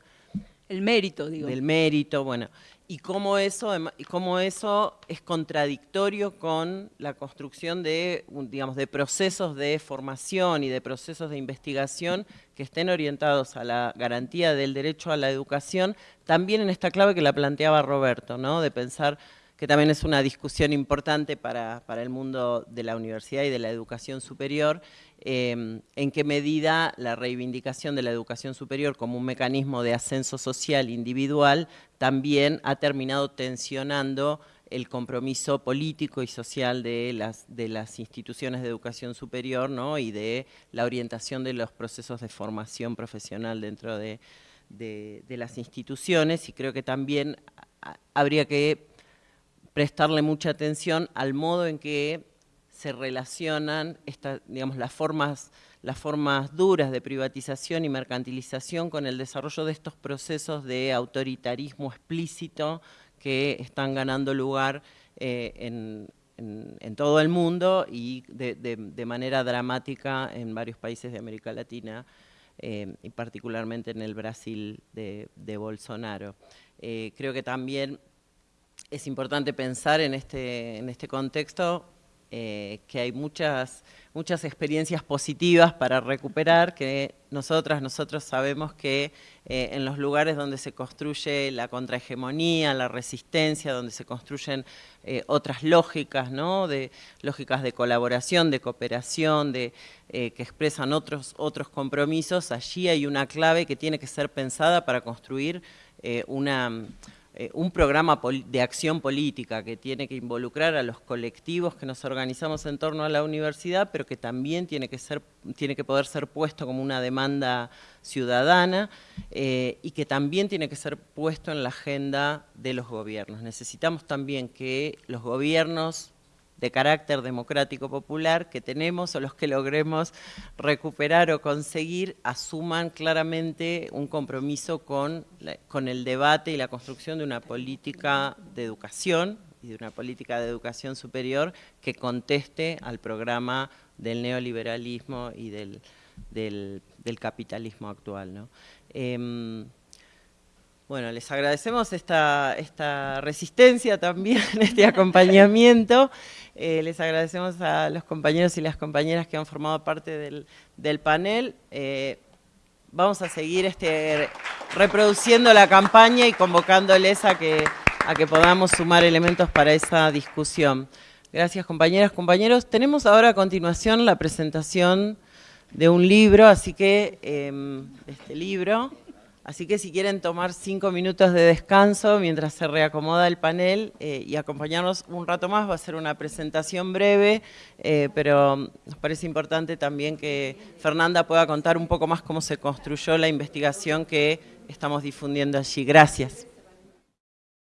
El mérito, digo. Del mérito, bueno. Y cómo eso, cómo eso es contradictorio con la construcción de, digamos, de procesos de formación y de procesos de investigación que estén orientados a la garantía del derecho a la educación, también en esta clave que la planteaba Roberto, ¿no? de pensar que también es una discusión importante para, el mundo de la universidad y de la educación superior, em, en qué medida la reivindicación de la educación superior como un mecanismo de ascenso social individual también ha terminado tensionando el compromiso político y social de las, de las instituciones de educación superior ¿no? y de la orientación de los procesos de formación profesional dentro de, de las instituciones y creo que también habría que prestarle mucha atención al modo en que se relacionan digamos, las, formas, las formas duras de privatización y mercantilización con el desarrollo de estos procesos de autoritarismo explícito que están ganando lugar eh, en, todo el mundo y de, manera dramática en varios países de América Latina eh, y particularmente en el Brasil de, Bolsonaro. Eh, creo que también es importante pensar en este, en este contexto eh, que hay muchas, muchas experiencias positivas para recuperar, que nosotras, nosotros sabemos que eh, en los lugares donde se construye la contrahegemonía, la resistencia, donde se construyen eh, otras lógicas, ¿no? de, lógicas de colaboración, de cooperación, de, que expresan otros, otros compromisos, allí hay una clave que tiene que ser pensada para construir una eh, un programa de acción política que tiene que involucrar a los colectivos que nos organizamos en torno a la universidad, pero que también tiene que, ser, tiene que poder ser puesto como una demanda ciudadana eh, y que también tiene que ser puesto en la agenda de los gobiernos. Necesitamos también que los gobiernos de carácter democrático popular que tenemos o los que logremos recuperar o conseguir asuman claramente un compromiso con, con el debate y la construcción de una política de educación y de una política de educación superior que conteste al programa del neoliberalismo y del, del, capitalismo actual. ¿no? Em, bueno, les agradecemos esta, esta resistencia también, este acompañamiento. Eh, les agradecemos a los compañeros y las compañeras que han formado parte del, panel. Eh, vamos a seguir este, reproduciendo la campaña y convocándoles a que, a que podamos sumar elementos para esa discusión. Gracias compañeras, compañeros. Tenemos ahora a continuación la presentación de un libro, así que em, este libro... Así que si quieren tomar cinco minutos de descanso mientras se reacomoda el panel eh, y acompañarnos un rato más, va a ser una presentación breve, eh, pero nos parece importante también que Fernanda pueda contar un poco más cómo se construyó la investigación que estamos difundiendo allí. Gracias.